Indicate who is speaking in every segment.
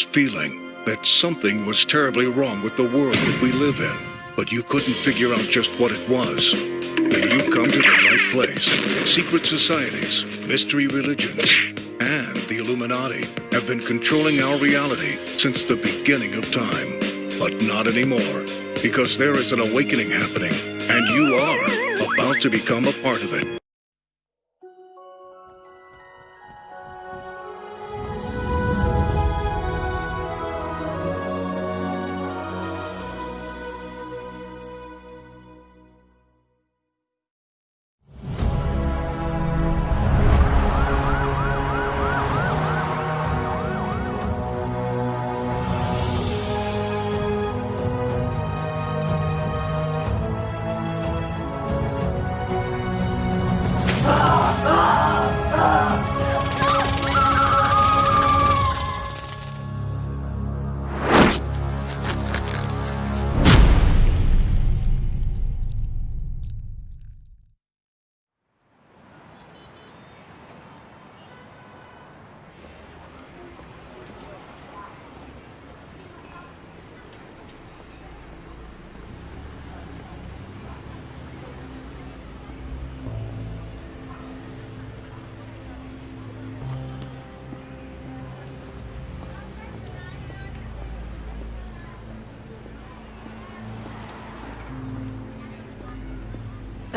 Speaker 1: feeling that something was terribly wrong with the world that we live in, but you couldn't figure out just what it was. Then you've come to the right place. Secret societies, mystery religions, and the Illuminati have been controlling our reality since the beginning of time. But not anymore, because there is an awakening happening, and you are about to become a part of it.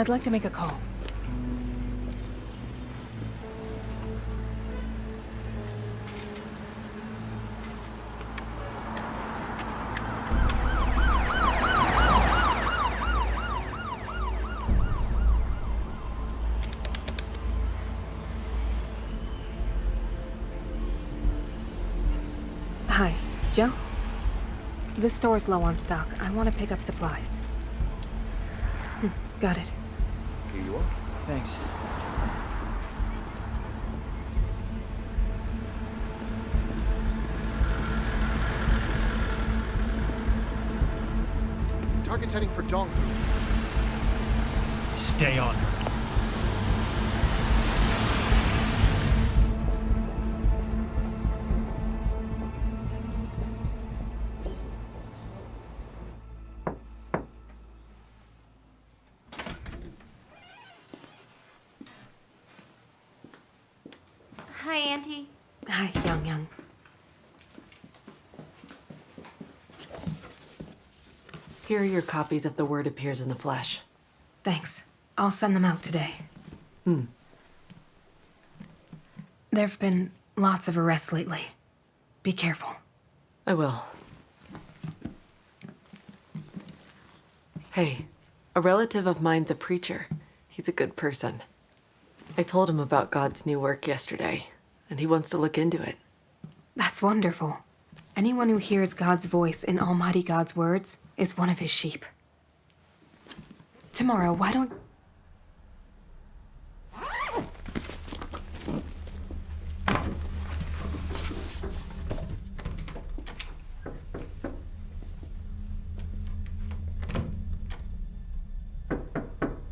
Speaker 2: I'd like to make a call. Hi, Joe? This store's low on stock. I want to pick up supplies. Hmm, got it.
Speaker 3: Here you are.
Speaker 4: Thanks.
Speaker 3: Target's heading for Donghu.
Speaker 5: Stay on her.
Speaker 6: Your copies of The Word Appears in the Flesh.
Speaker 2: Thanks. I'll send them out today. Hmm. There've been lots of arrests lately. Be careful.
Speaker 6: I will. Hey, a relative of mine's a preacher. He's a good person. I told him about God's new work yesterday, and he wants to look into it.
Speaker 2: That's wonderful. Anyone who hears God's voice in Almighty God's words is one of his sheep. Tomorrow, why don't...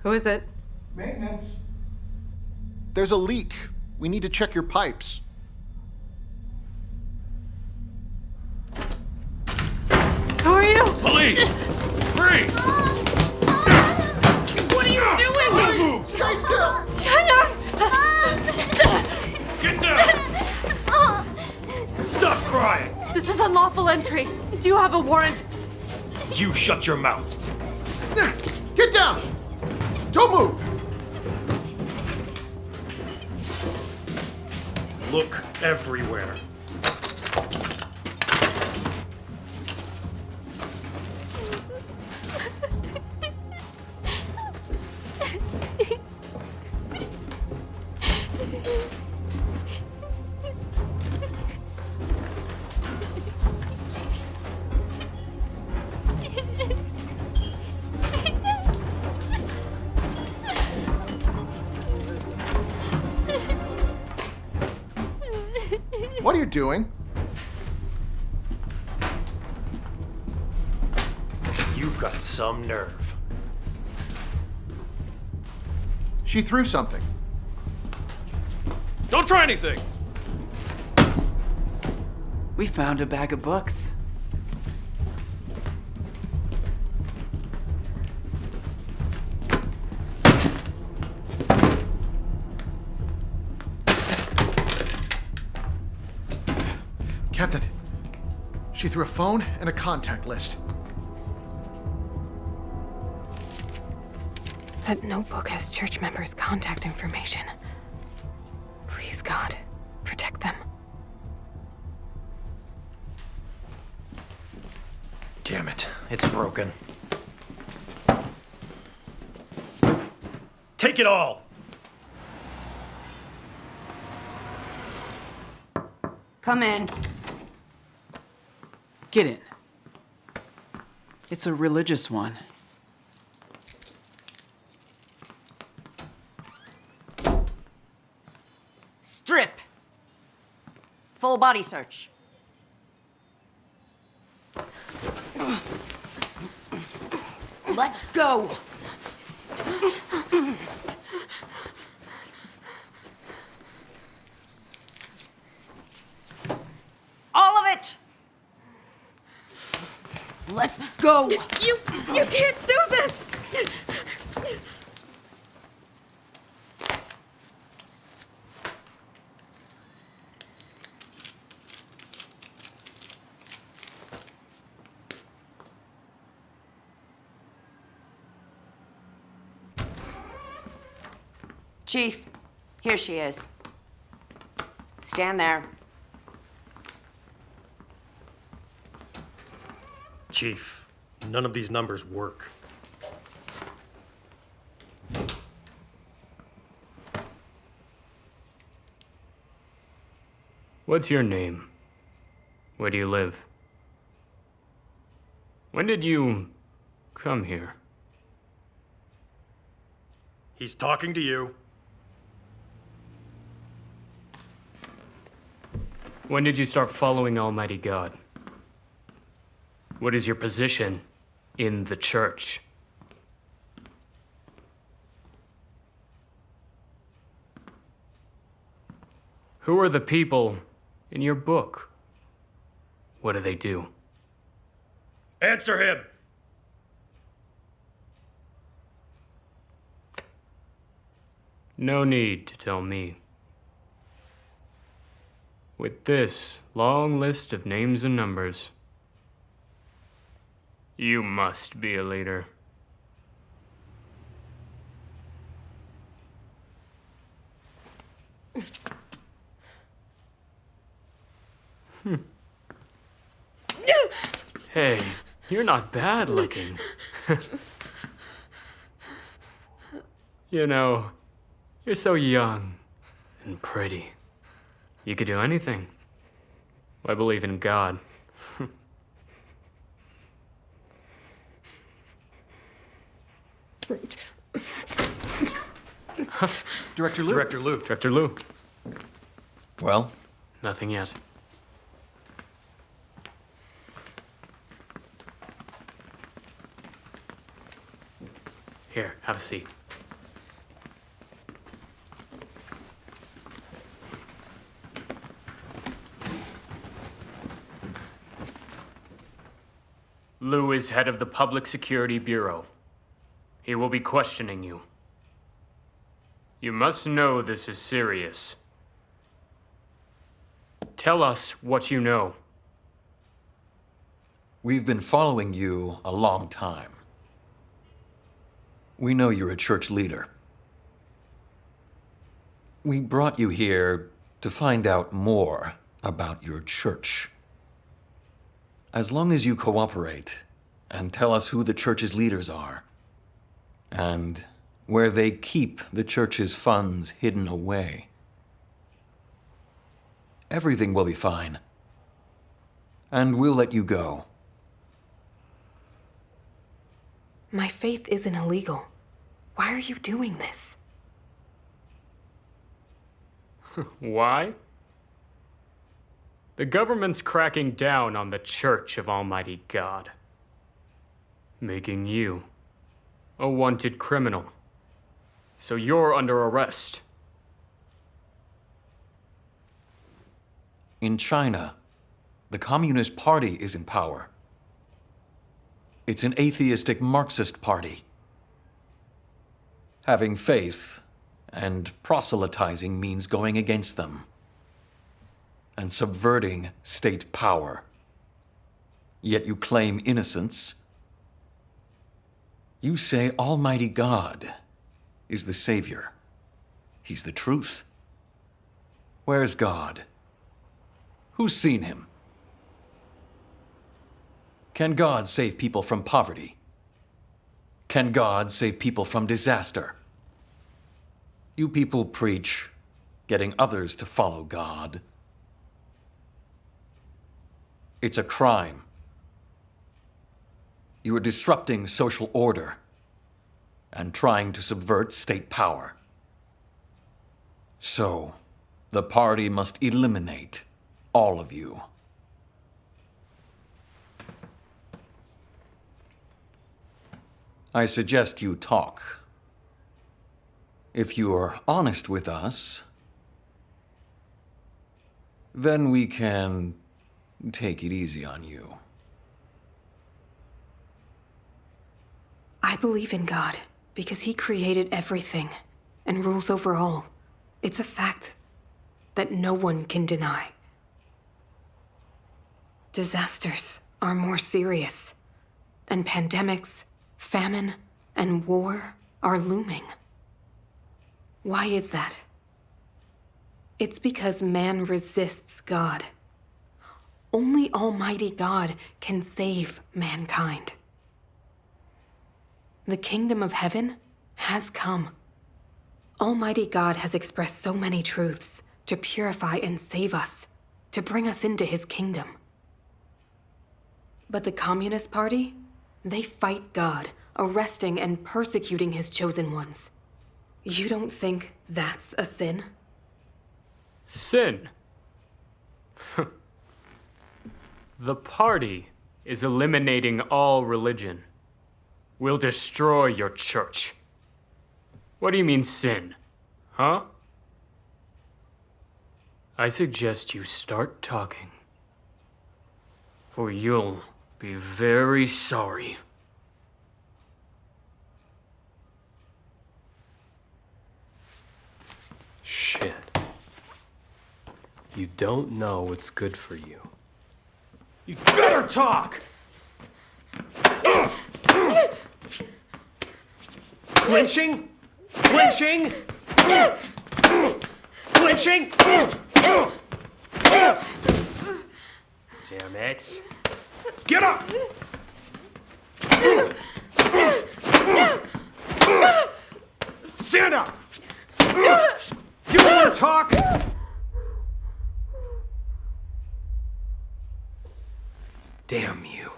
Speaker 6: Who is it?
Speaker 3: Maintenance. There's a leak. We need to check your pipes.
Speaker 5: Police! Freeze!
Speaker 7: What are you doing?
Speaker 5: Don't Move!
Speaker 3: Stay still!
Speaker 5: Get down! Stop crying!
Speaker 6: This is unlawful entry. Do you have a warrant?
Speaker 5: You shut your mouth.
Speaker 3: Get down! Don't move!
Speaker 5: Look everywhere.
Speaker 3: Doing?
Speaker 5: You've got some nerve.
Speaker 3: She threw something.
Speaker 5: Don't try anything!
Speaker 6: We found a bag of books.
Speaker 3: She threw a phone and a contact list.
Speaker 2: That notebook has church members' contact information. Please, God, protect them.
Speaker 8: Damn it, it's broken. Take it all!
Speaker 9: Come in.
Speaker 6: Get in. It's a religious one.
Speaker 9: Strip. Full body search. Let go. All of it. Let go.
Speaker 2: You, you can't do this!
Speaker 9: Chief, here she is. Stand there.
Speaker 8: Chief, none of these numbers work.
Speaker 10: What's your name? Where do you live? When did you come here?
Speaker 8: He's talking to you.
Speaker 10: When did you start following Almighty God? What is your position in the church? Who are the people in your book? What do they do?
Speaker 8: Answer him!
Speaker 10: No need to tell me. With this long list of names and numbers, you must be a leader. Hmm. Hey, you're not bad looking. you know, you're so young and pretty. You could do anything. I believe in God.
Speaker 3: Director Lou.
Speaker 8: Director Lou.
Speaker 10: Director Lou.
Speaker 11: Well,
Speaker 10: Nothing yet. Here, have a seat. Lou is head of the Public Security Bureau. He will be questioning you. You must know this is serious. Tell us what you know.
Speaker 11: we've been following you a long time. We know you're a church leader. We brought you here to find out more about your church. As long as you cooperate and tell us who the church's leaders are and where they keep the church's funds hidden away, everything will be fine. And we'll let you go.
Speaker 2: My faith isn't illegal. Why are you doing this?
Speaker 10: Why? The government's cracking down on the Church of Almighty God, making you a wanted criminal. So you're under arrest.
Speaker 11: In China, the Communist Party is in power. It's an atheistic Marxist party. Having faith and proselytizing means going against them and subverting state power. Yet you claim innocence. You say Almighty God is the Savior. He's the truth. Where's God? Who's seen him? Can God save people from poverty? Can God save people from disaster? You people preach getting others to follow God. It's a crime. You are disrupting social order and trying to subvert state power. So, the party must eliminate all of you. I suggest you talk. If you are honest with us, then we can take it easy on you.
Speaker 2: I believe in God because he created everything and rules over all. It's a fact that no one can deny. Disasters are more serious, and pandemics, famine, and war are looming. Why is that? It's because man resists God. Only Almighty God can save mankind. The kingdom of heaven has come. Almighty God has expressed so many truths to purify and save us, to bring us into his kingdom. But the Communist Party, they fight God, arresting and persecuting his chosen ones. You don't think that's a sin?
Speaker 10: Sin. the party is eliminating all religion. We'll destroy your church. What do you mean, sin? Huh? I suggest you start talking. Or you'll be very sorry.
Speaker 5: Shit. You don't know what's good for you. You better talk! Clinching? Clinching? Clinching? Damn it. Get up! Stand up! You wanna talk? Damn you.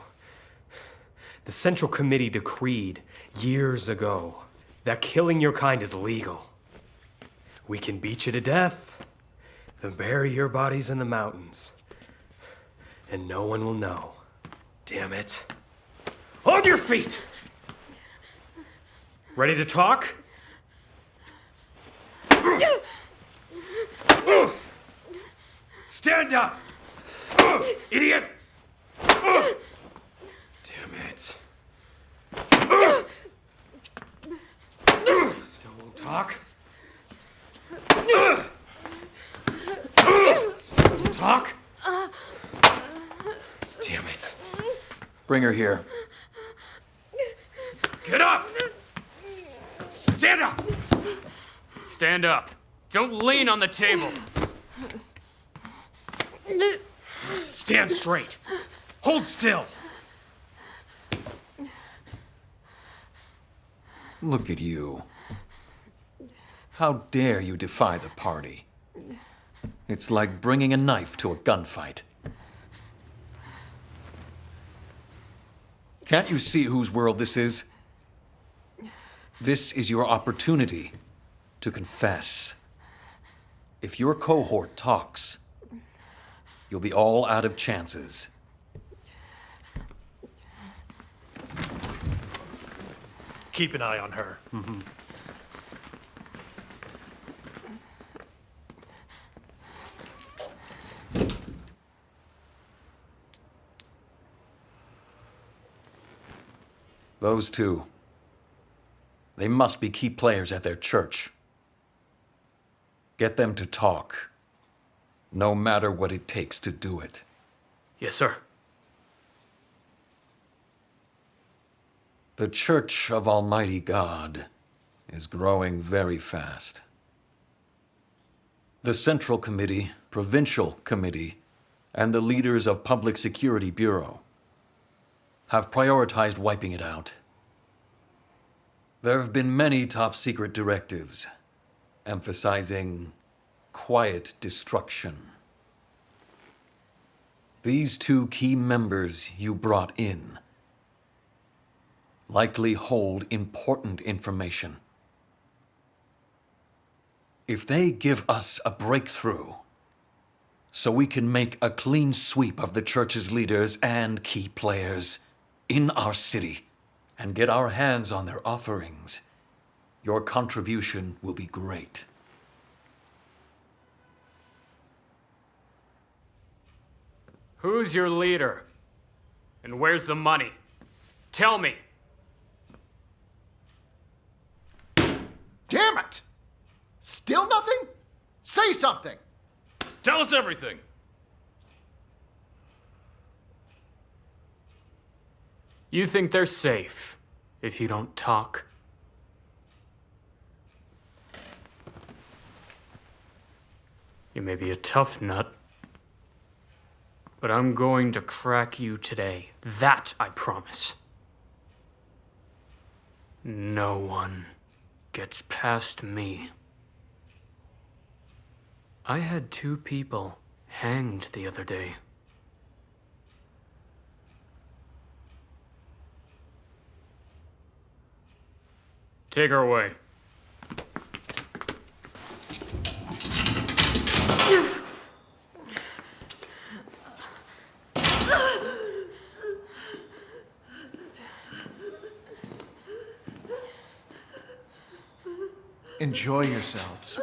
Speaker 5: The Central Committee decreed years ago that killing your kind is legal. We can beat you to death, then bury your bodies in the mountains, and no one will know. Damn it. On your feet! Ready to talk? Stand up! Idiot! It. Still won't talk? Still won't talk? Damn it.
Speaker 11: Bring her here.
Speaker 5: Get up! Stand up!
Speaker 10: Stand up. Don't lean on the table.
Speaker 5: Stand straight. Hold still.
Speaker 11: Look at you. How dare you defy the party? It's like bringing a knife to a gunfight. Can't you see whose world this is? This is your opportunity to confess. If your cohort talks, you'll be all out of chances.
Speaker 5: Keep an eye on her. Mm -hmm.
Speaker 11: Those two. They must be key players at their church. Get them to talk, no matter what it takes to do it.
Speaker 10: Yes, sir.
Speaker 11: The Church of Almighty God is growing very fast. The Central Committee, Provincial Committee, and the leaders of Public Security Bureau have prioritized wiping it out. There have been many top secret directives emphasizing quiet destruction. These two key members you brought in likely hold important information. If they give us a breakthrough, so we can make a clean sweep of the church's leaders and key players in our city and get our hands on their offerings, your contribution will be great.
Speaker 10: Who's your leader? And where's the money? Tell me.
Speaker 3: Damn it! Still nothing? Say something!
Speaker 12: Tell us everything.
Speaker 10: You think they're safe if you don't talk? You may be a tough nut, but I'm going to crack you today. That I promise. No one gets past me. I had two people hanged the other day. Take her away.
Speaker 3: Enjoy yourselves.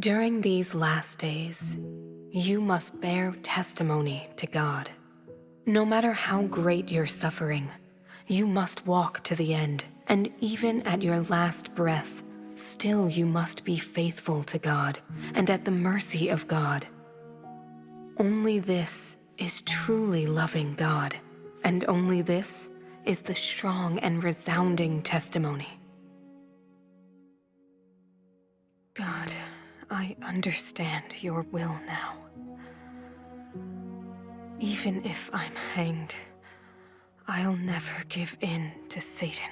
Speaker 2: During these last days, you must bear testimony to God. No matter how great your suffering, you must walk to the end, and even at your last breath, still you must be faithful to God and at the mercy of God. Only this is truly loving God, and only this is the strong and resounding testimony. I understand your will now. Even if I'm hanged, I'll never give in to Satan.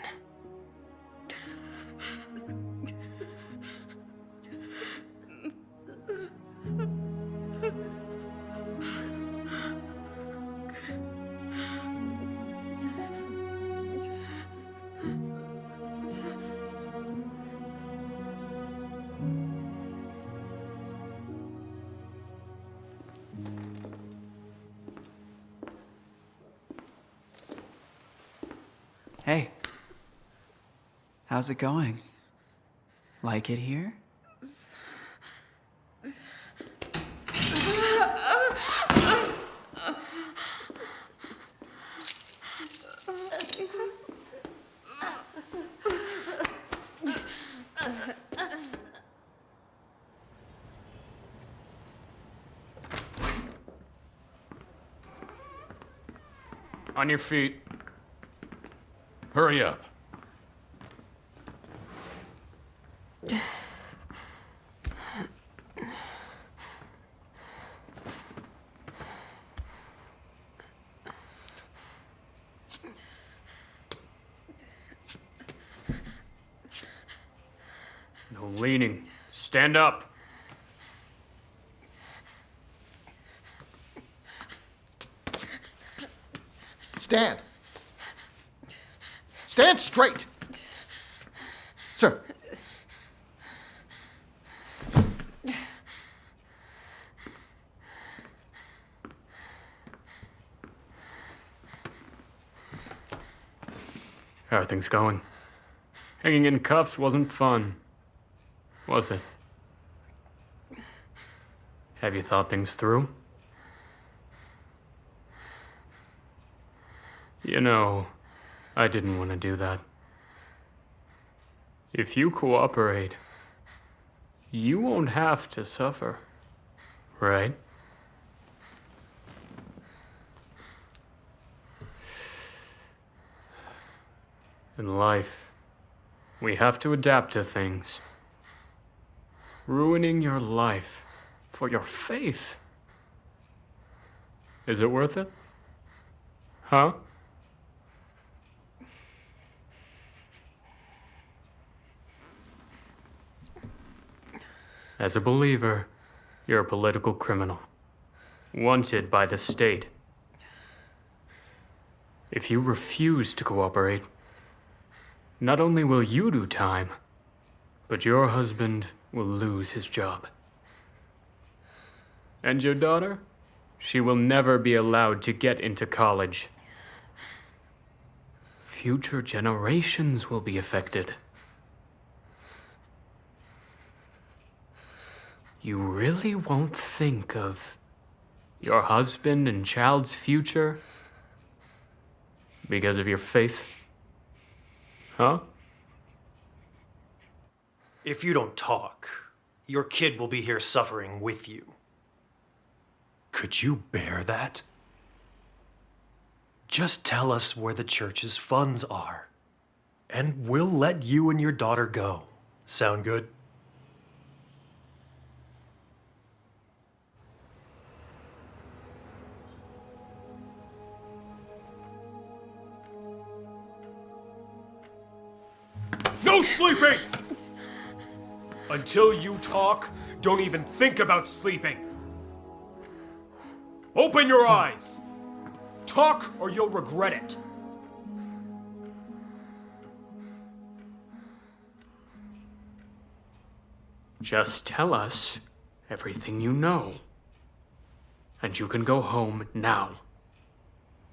Speaker 4: How's it going? Like it here?
Speaker 10: On your feet.
Speaker 12: Hurry up.
Speaker 10: No leaning. Stand up.
Speaker 3: Stand. Stand straight. Sir.
Speaker 10: How are things going? Hanging in cuffs wasn't fun, was it? Have you thought things through? You know, I didn't want to do that. If you cooperate, you won't have to suffer, right? In life, we have to adapt to things. Ruining your life for your faith. Is it worth it? Huh? As a believer, you're a political criminal. Wanted by the state. If you refuse to cooperate, not only will you do time, but your husband will lose his job. And your daughter? She will never be allowed to get into college. Future generations will be affected. You really won't think of your husband and child's future because of your faith? Huh?
Speaker 8: If you don't talk, your kid will be here suffering with you. Could you bear that? Just tell us where the church's funds are, and we'll let you and your daughter go. Sound good?
Speaker 5: No sleeping! Until you talk, don't even think about sleeping. Open your eyes. Talk or you'll regret it.
Speaker 10: Just tell us everything you know. And you can go home now.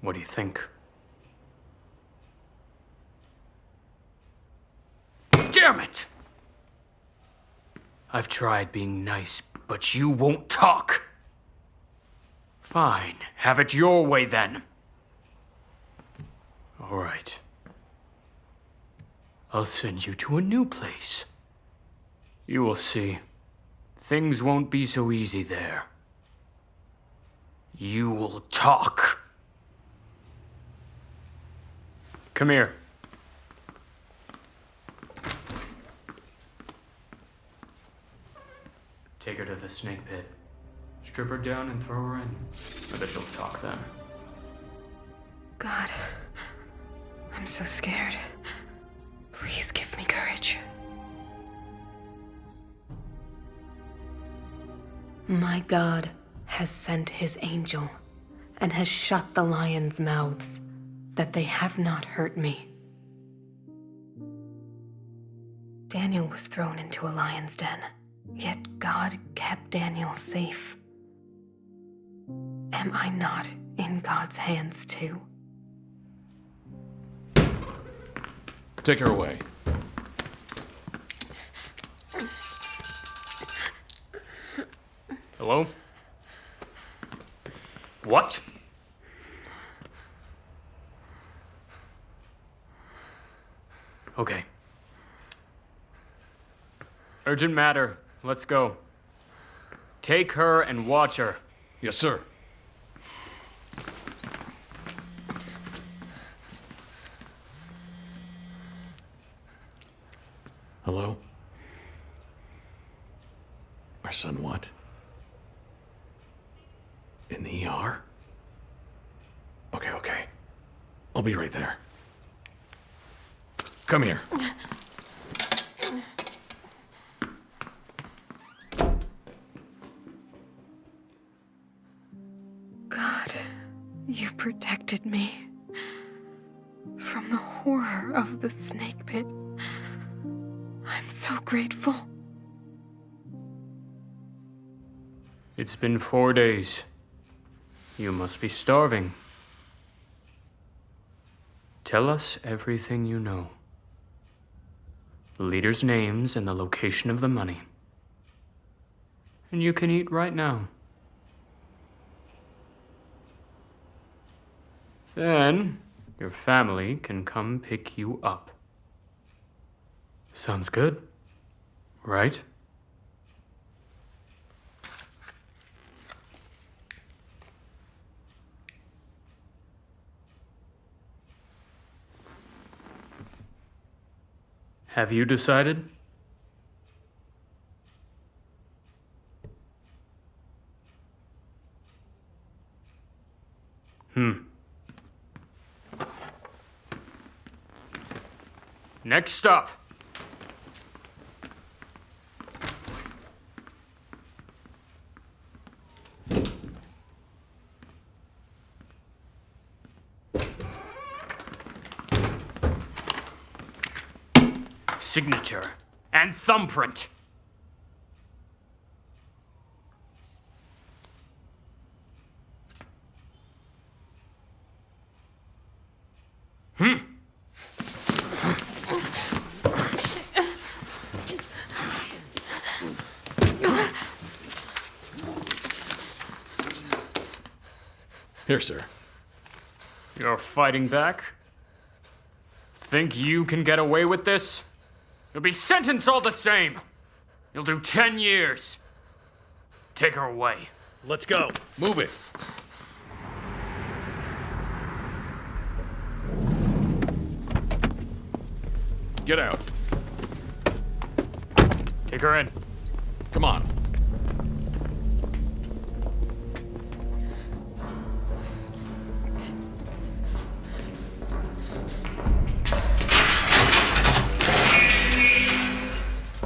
Speaker 10: What do you think? Damn it! I've tried being nice, but you won't talk. Fine, have it your way then. All right. I'll send you to a new place. You will see. Things won't be so easy there. You will talk. Come here. Take her to the snake pit. Strip her down and throw her in. I bet she'll talk then.
Speaker 2: God, I'm so scared. Please give me courage. My God has sent his angel and has shut the lions' mouths, that they have not hurt me. Daniel was thrown into a lion's den, yet God kept Daniel safe, am I not in God's hands too?
Speaker 12: Take her away.
Speaker 10: Hello? What? Okay. Urgent matter. Let's go. Take her and watch her.
Speaker 12: Yes, sir. Hello? Our son what? In the ER? Okay, okay. I'll be right there. Come here.
Speaker 2: Protected me from the horror of the snake pit. I'm so grateful.
Speaker 10: It's been four days. You must be starving. Tell us everything you know. The leaders' names and the location of the money. And you can eat right now. Then, your family can come pick you up. Sounds good, right? Have you decided? Hmm. Next up. Signature and thumbprint. Hmm.
Speaker 12: Here, sir.
Speaker 10: You're fighting back? Think you can get away with this? You'll be sentenced all the same. You'll do 10 years. Take her away.
Speaker 8: Let's go.
Speaker 12: Move it. Get out.
Speaker 10: Take her in.
Speaker 12: Come on.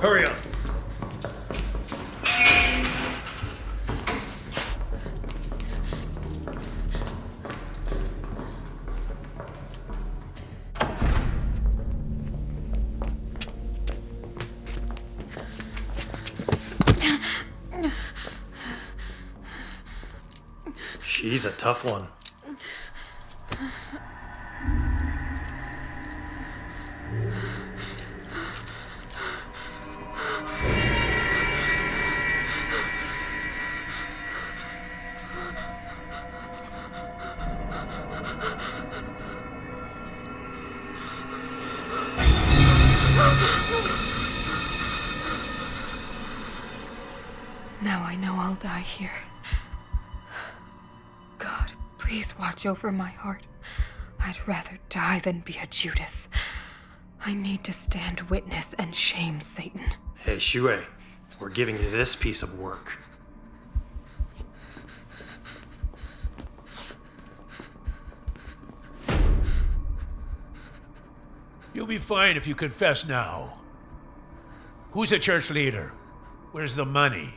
Speaker 8: Hurry up. She's a tough one.
Speaker 2: Please watch over my heart. I'd rather die than be a Judas. I need to stand witness and shame Satan.
Speaker 8: Hey, Shue, we're giving you this piece of work.
Speaker 13: You'll be fine if you confess now. Who's a church leader? Where's the money?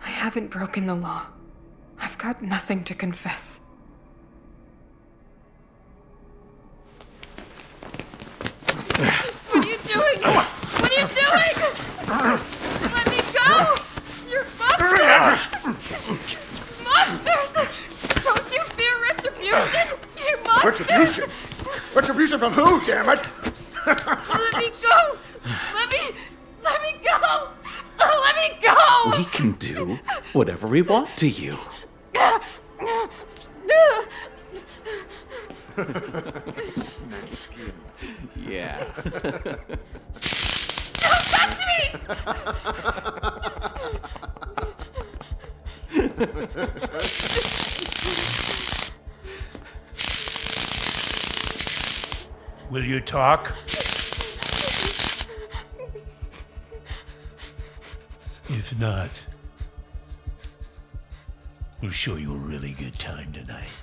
Speaker 2: I haven't broken the law. I've got nothing to confess.
Speaker 7: What are you doing? What are you doing? Let me go! You're monsters! monsters! Don't you fear retribution? You monsters!
Speaker 14: Retribution? Retribution from who, damn it?
Speaker 7: Let me go! Let me... Let me go! Let me go!
Speaker 15: We can do whatever we want to you.
Speaker 3: Nice skin.
Speaker 15: Yeah.
Speaker 2: Don't touch me!
Speaker 13: Will you talk? If not, we'll show you a really good time tonight.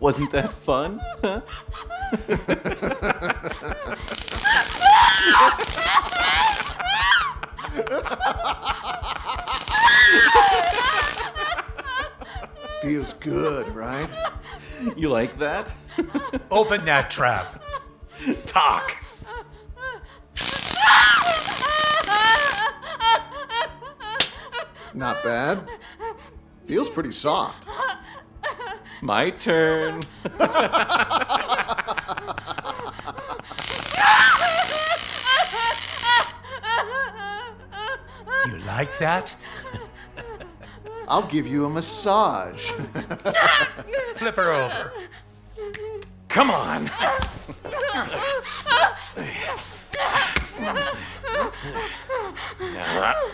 Speaker 15: Wasn't that fun? Huh?
Speaker 3: Feels good, right?
Speaker 15: You like that?
Speaker 13: Open that trap.
Speaker 15: Talk.
Speaker 3: Not bad. Feels pretty soft.
Speaker 15: My turn.
Speaker 13: You like that?
Speaker 3: I'll give you a massage.
Speaker 13: Flip her over.
Speaker 15: Come on. Ooh.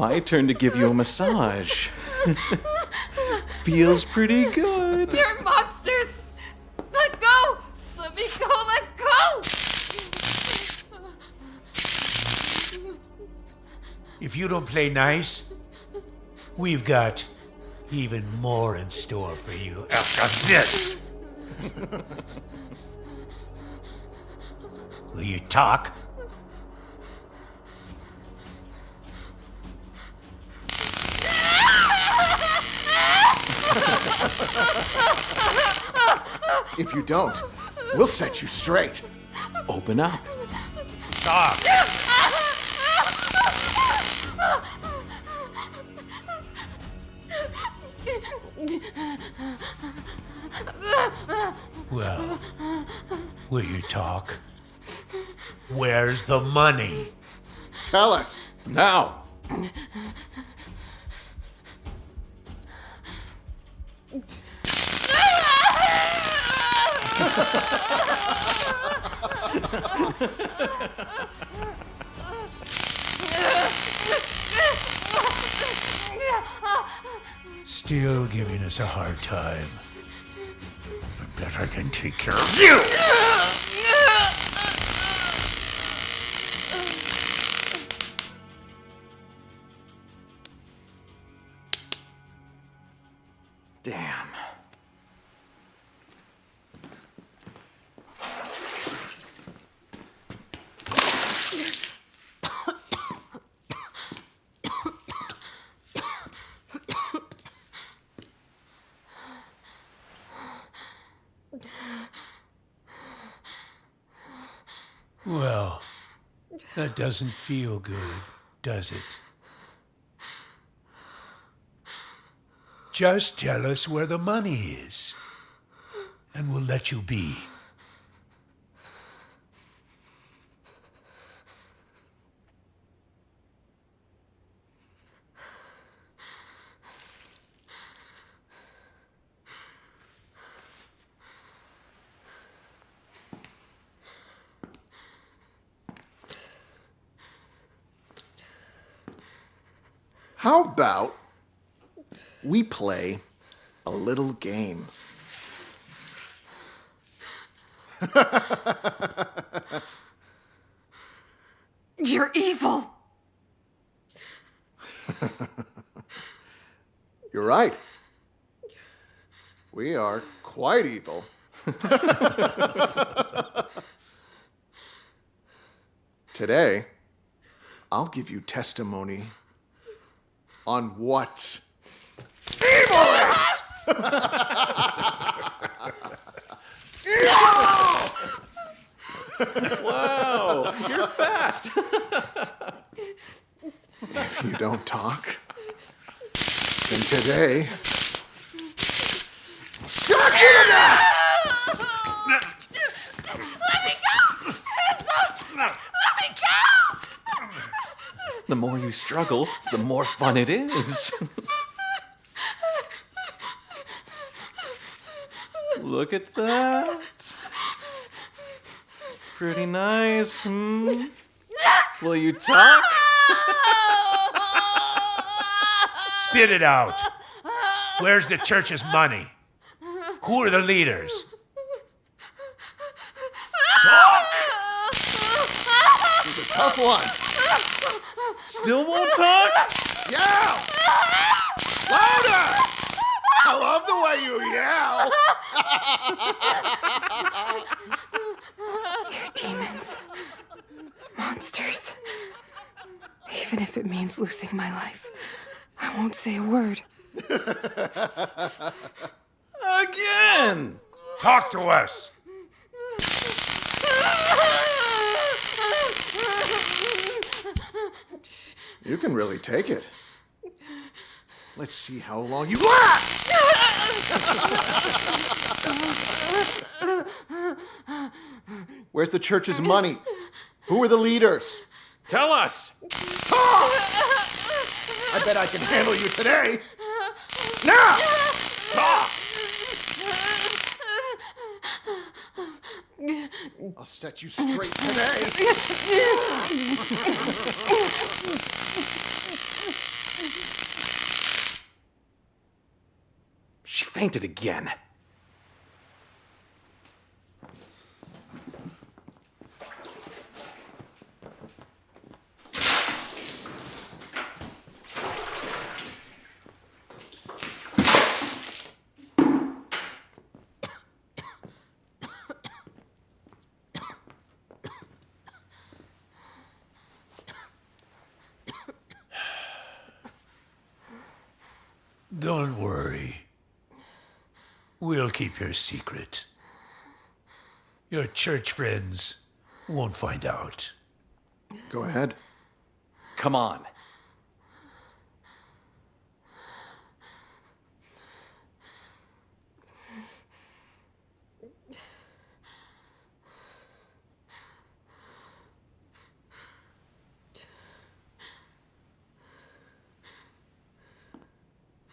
Speaker 15: My turn to give you a massage. Feels pretty good.
Speaker 2: You're monsters! Let go! Let me go! Let go!
Speaker 13: If you don't play nice, we've got even more in store for you after this. Will you talk?
Speaker 3: If you don't, we'll set you straight.
Speaker 15: Open up.
Speaker 13: Talk. Well, will you talk? Where's the money?
Speaker 3: Tell us.
Speaker 15: Now.
Speaker 13: Still giving us a hard time. I bet I can take care of you!
Speaker 15: Damn.
Speaker 13: Well, that doesn't feel good, does it? Just tell us where the money is, and we'll let you be.
Speaker 3: How about we play a little game?
Speaker 2: You're evil!
Speaker 3: You're right. We are quite evil. Today, I'll give you testimony on what.
Speaker 15: Wow, you're fast.
Speaker 3: if you don't talk, Nothing today.
Speaker 16: Shock you to!
Speaker 17: Let me go! Let me go!
Speaker 15: The more you struggle, the more fun it is. Look at that. Pretty nice, hmm? Will you talk?
Speaker 13: Spit it out. Where's the church's money? Who are the leaders?
Speaker 3: Talk! This is a tough one.
Speaker 15: Still won't talk?
Speaker 16: Yell! Louder! I love the way you yell!
Speaker 2: You're demons. Monsters. Even if it means losing my life, I won't say a word.
Speaker 15: Again!
Speaker 13: Talk to us.
Speaker 3: You can really take it. Let's see how long you last! Where's the church's money? Who are the leaders?
Speaker 15: Tell us!
Speaker 16: Talk! I bet I can handle you today! Now! Talk!
Speaker 3: I'll set you straight today.
Speaker 15: She fainted again.
Speaker 13: Don't worry. We'll keep your secret. Your church friends won't find out.
Speaker 3: Go ahead.
Speaker 15: Come on.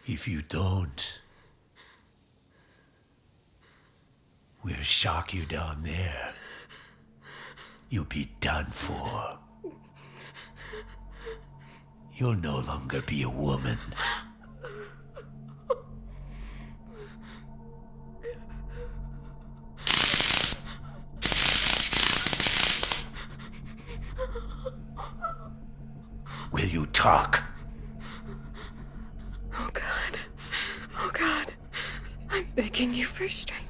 Speaker 13: If you don't, we'll shock you down there. You'll be done for. You'll no longer be a woman. Will you talk?
Speaker 2: Oh God. Oh God. I'm begging you for strength.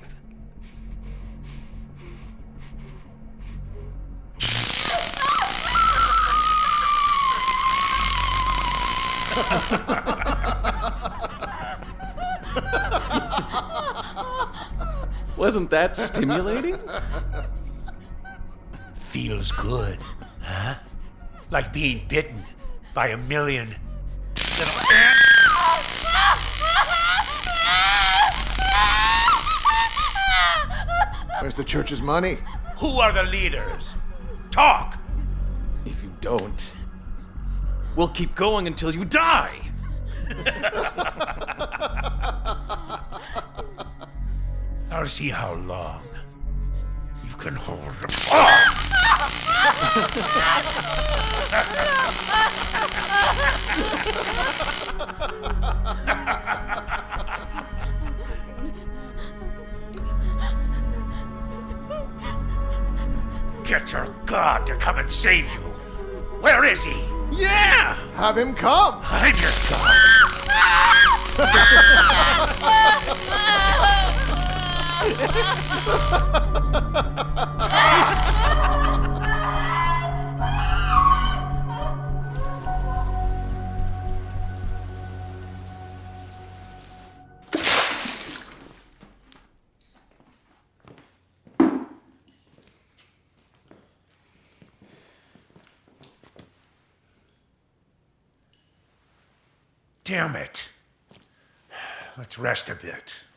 Speaker 15: Wasn't that stimulating?
Speaker 13: Feels good, huh? Like being bitten by a million little ants.
Speaker 3: Where's the church's money?
Speaker 13: Who are the leaders? Talk!
Speaker 15: If you don't, we'll keep going until you die.
Speaker 13: I'll see how long you can hold them. Oh! Get your god to come and save you. Where is he?
Speaker 3: Yeah! Have him come!
Speaker 13: I'm your god. Damn it. let's rest a bit.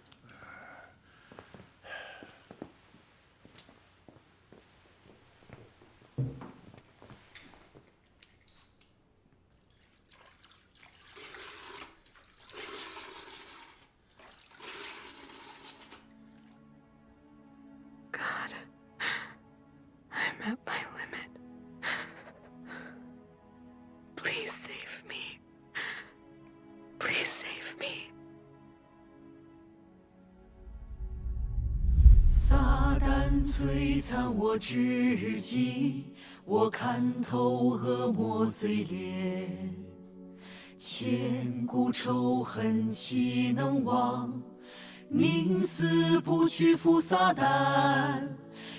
Speaker 18: 我至极，我看透恶魔嘴脸，千古仇恨岂能忘？宁死不屈服撒旦。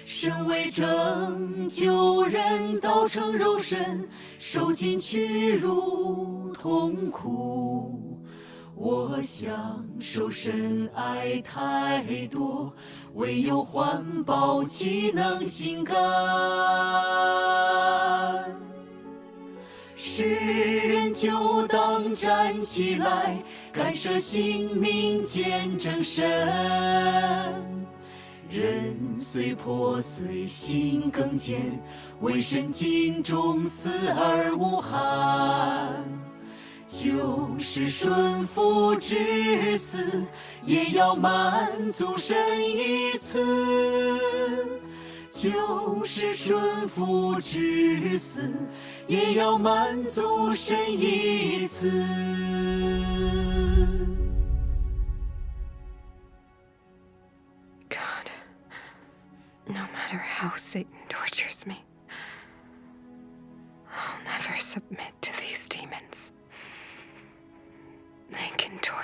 Speaker 18: 身为拯救人，道成肉身，受尽屈辱痛苦。我享受深爱太多，唯有环保岂能心甘？世人就当站起来，干涉性命见证神。人虽破碎，心更坚，为神尽忠，死而无憾。就是顺服至死，也要满足神一次。就是顺服至死，也要满足神一次。
Speaker 2: God, no matter how Satan tortures me, I'll never submit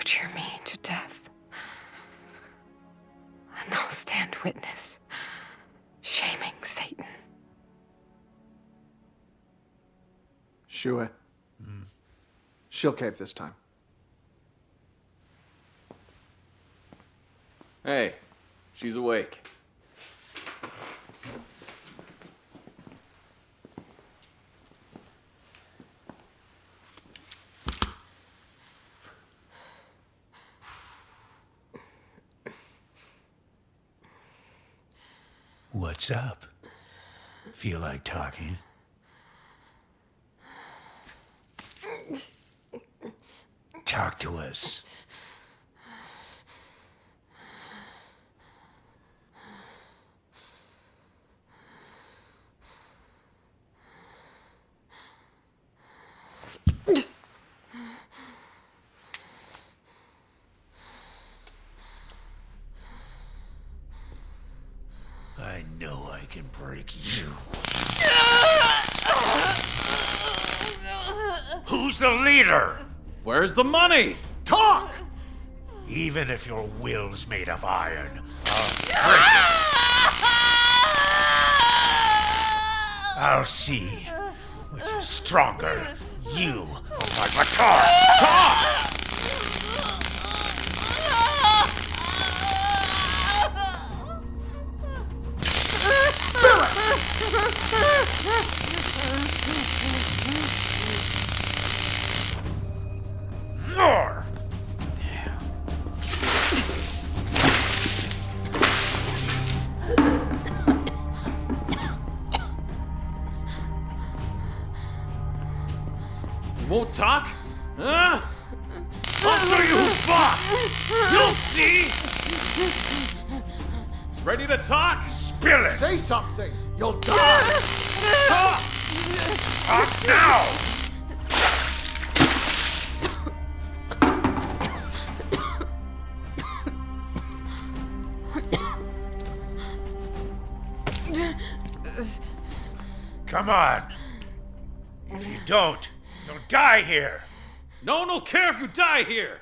Speaker 2: torture me to death. And I'll stand witness, shaming Satan.
Speaker 3: Shue. She'll cave this time.
Speaker 19: Hey, she's awake.
Speaker 13: What's up? Feel like talking? Talk to us. I know I can break you. Who's the leader?
Speaker 19: Where's the money?
Speaker 13: Talk! Even if your will's made of iron, I'll. I'll see which is stronger, you or my baton. Talk! Here!
Speaker 19: No one will care if you die here!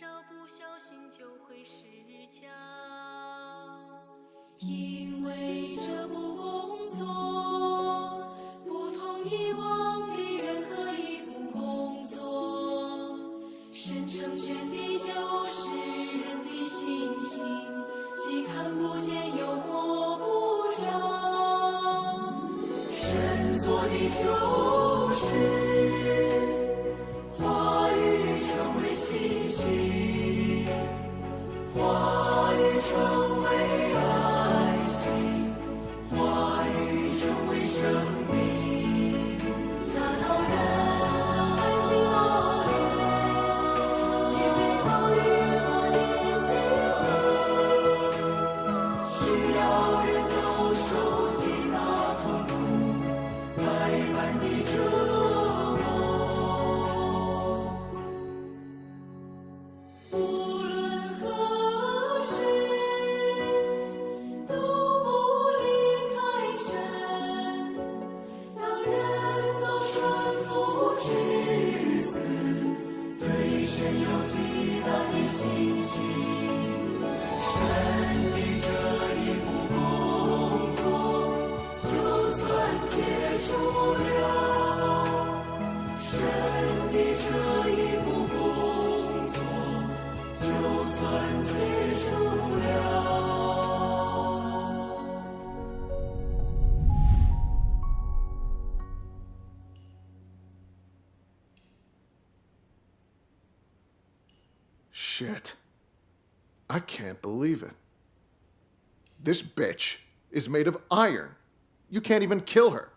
Speaker 13: 少不小心
Speaker 18: 就会失焦，因为这不工作不同以往的任何一部工作，神成全的就是人的信心，既看不见又摸不着，神做的就是。
Speaker 3: I can't believe it. This bitch is made of iron. You can't even kill her.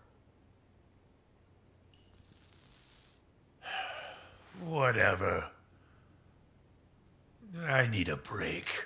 Speaker 13: Whatever. I need a break.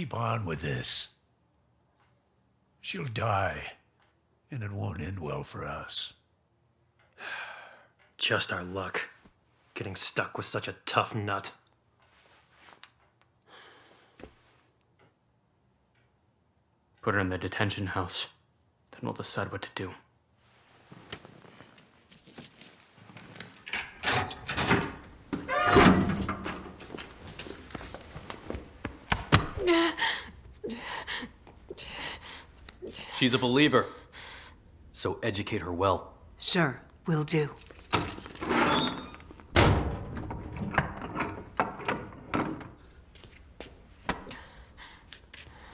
Speaker 13: Keep on with this. She'll die, and it won't end well for us.
Speaker 8: Just our luck. Getting stuck with such a tough nut.
Speaker 10: Put her in the detention house. Then we'll decide what to do.
Speaker 15: She's a believer. So educate her well.
Speaker 20: Sure, will do.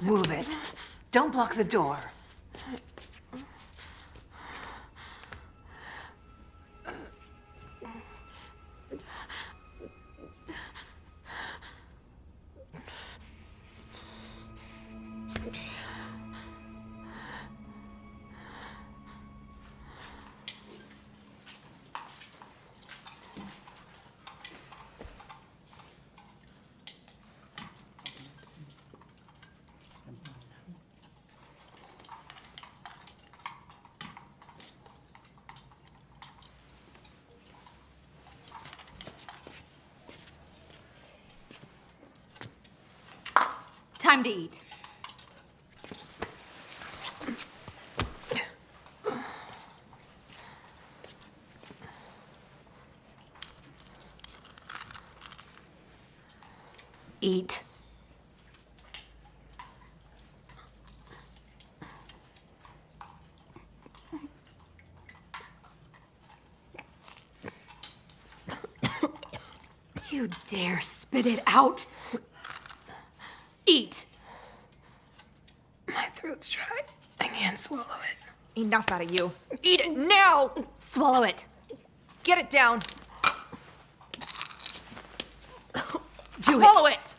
Speaker 20: Move it. Don't block the door.
Speaker 21: Time to eat. Eat. You dare spit it out? Eat.
Speaker 2: My throat's dry. I can't swallow it.
Speaker 22: Enough out of you. Eat it now!
Speaker 21: Swallow it.
Speaker 22: Get it down.
Speaker 21: Do
Speaker 22: Swallow it.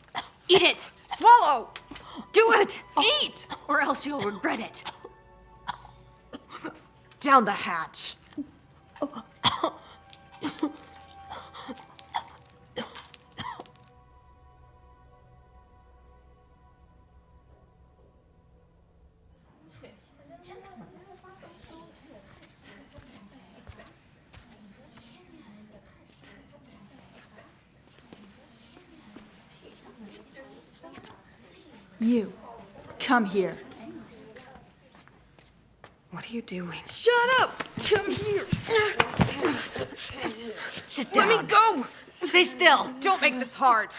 Speaker 21: Eat it.
Speaker 22: Swallow.
Speaker 21: Do it.
Speaker 22: Eat.
Speaker 21: Or else you'll regret it.
Speaker 22: Down the hatch.
Speaker 23: Come here.
Speaker 2: What are you doing?
Speaker 23: Shut up! Come here.
Speaker 21: Sit down.
Speaker 22: Let me go.
Speaker 21: Stay still.
Speaker 22: Don't make this hard.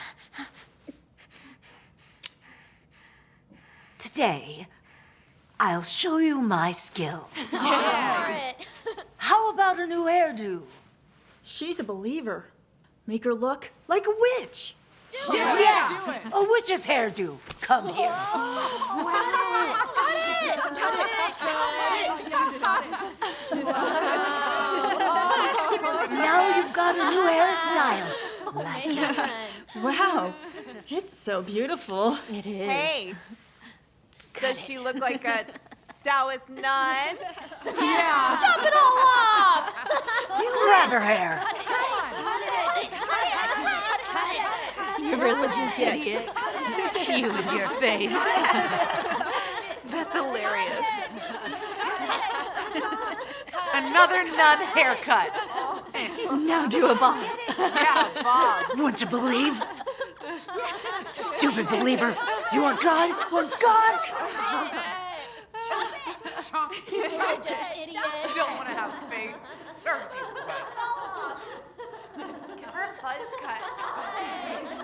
Speaker 20: Today, I'll show you my skills.
Speaker 23: Yeah.
Speaker 20: How about a new hairdo?
Speaker 23: She's a believer. Make her look like a witch.
Speaker 20: yeah, a witch's hairdo. Come here. now you've got a new hairstyle. Like it.
Speaker 23: Wow, it's so beautiful.
Speaker 21: It is.
Speaker 22: Hey. Does she look like a Taoist nun?
Speaker 23: Yeah.
Speaker 21: Chop it all off.
Speaker 20: Grab her hair. Come on. What it?
Speaker 21: You religious idiot. You and your faith.
Speaker 22: That's hilarious. Another nun haircut.
Speaker 21: Now do a bob.
Speaker 22: Yeah, Bob.
Speaker 20: Want to believe? Stupid believer. You want God? Want God?
Speaker 21: Religious idiot.
Speaker 22: Still want to have faith. Serves you right. Get her buzz cut.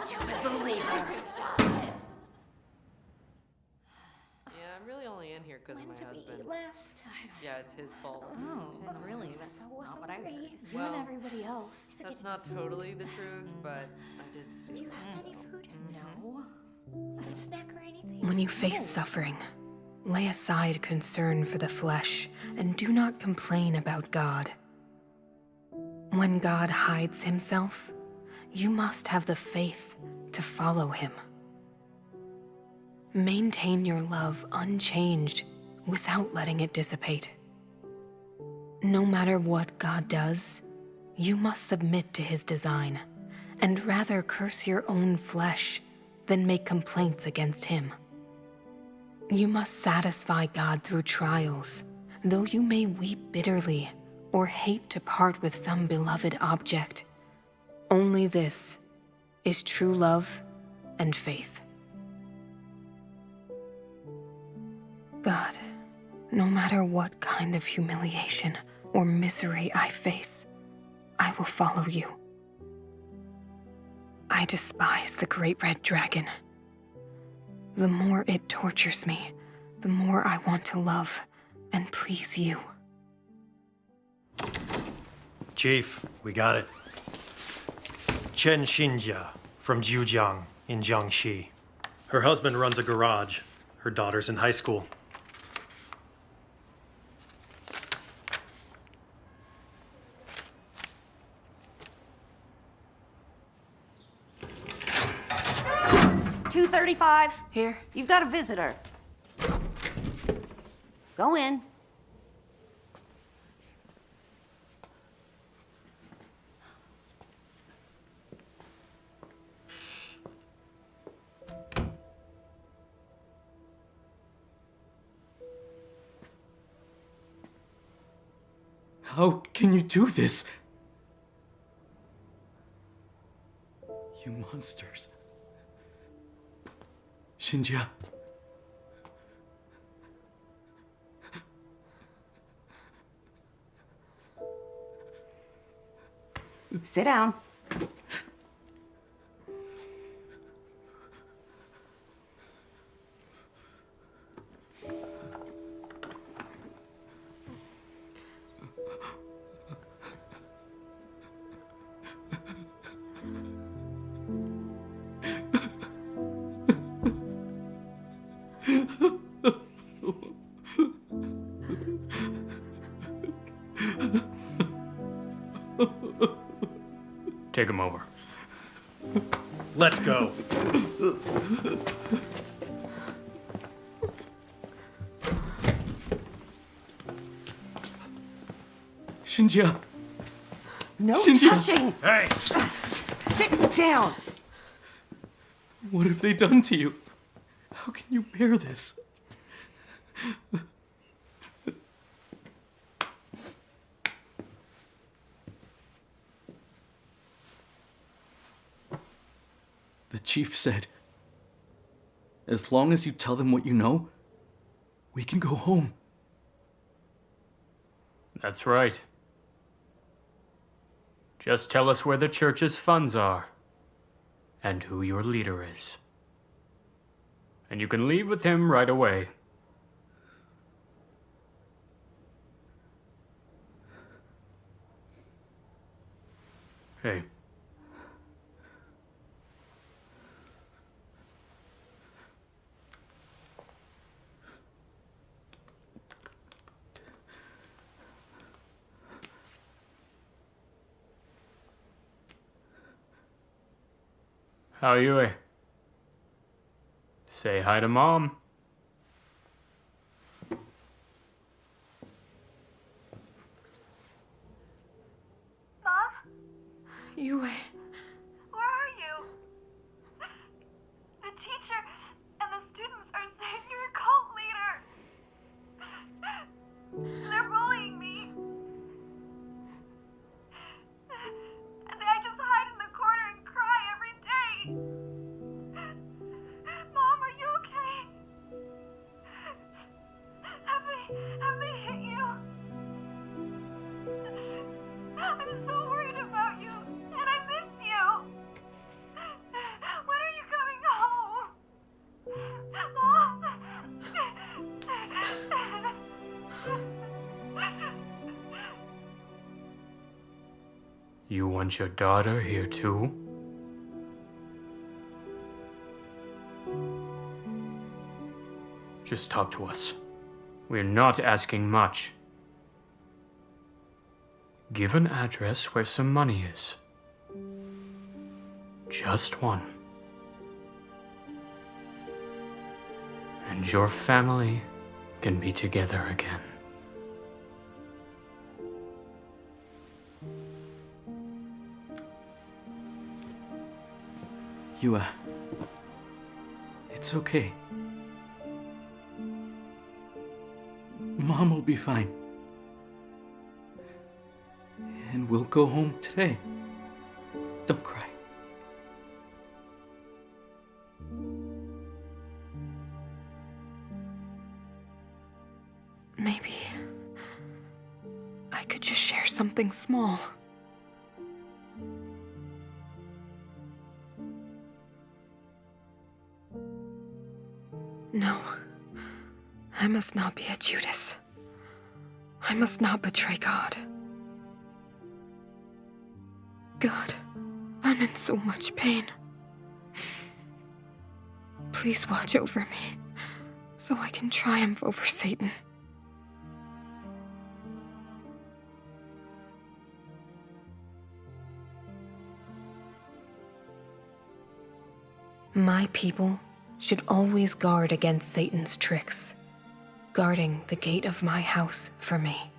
Speaker 20: Stupid believer.
Speaker 24: Yeah, I'm really only in here
Speaker 6: here because of my
Speaker 24: When
Speaker 6: husband.
Speaker 24: eat last?
Speaker 6: Yeah, it's his fault.
Speaker 24: Oh, oh really?
Speaker 6: That's
Speaker 24: So
Speaker 6: not what I
Speaker 24: hungry.
Speaker 6: heard.
Speaker 24: You
Speaker 6: Well,
Speaker 24: and everybody else.
Speaker 6: That's not totally the truth, mm. but I did steal.
Speaker 24: Do you have any food? Mm-hmm. No. A snack or anything?
Speaker 2: When you face suffering, lay aside concern for the flesh and do not complain about God. When God hides himself, you must have the faith to follow him. Maintain your love unchanged without letting it dissipate. No matter what God does, you must submit to his design and rather curse your own flesh than make complaints against him. You must satisfy God through trials, though you may weep bitterly or hate to part with some beloved object. Only this is true love and faith. God, no matter what kind of humiliation or misery I face, I will follow you. I despise the great red dragon. The more it tortures me, the more I want to love and please you.
Speaker 8: Chief, we got it. Chen Xinjia from Jiujiang in Jiangxi. Her husband runs a garage. Her daughter's in high school.
Speaker 25: Two thirty-five.
Speaker 2: Here.
Speaker 25: You've got a visitor. Go in.
Speaker 12: How can you do this? You monsters. Xinjia.
Speaker 25: Sit down.
Speaker 8: Let's go.
Speaker 12: Xinjia.
Speaker 25: No
Speaker 12: Xinjia.
Speaker 25: touching.
Speaker 8: Hey.
Speaker 25: Sit down.
Speaker 12: What have they done to you? How can you bear this? Chief said, as long as you tell them what you know, we can go home.
Speaker 10: That's right. Just tell us where the church's funds are and who your leader is. And you can leave with him right away. Hey. How are you? Eh? Say hi to mom.
Speaker 2: You.
Speaker 7: Where You
Speaker 10: want your daughter here too? Just talk to us. We're not asking much. Give an address where some money is. Just one. And your family can be together again.
Speaker 12: You, uh. It's okay. Mom will be fine. And we'll go home today. Don't cry.
Speaker 2: Maybe I could just share something small. Must not be a Judas. I must not betray God. God, I'm in so much pain. Please watch over me so I can triumph over Satan. My people should always guard against Satan's tricks, guarding the gate of my house for me,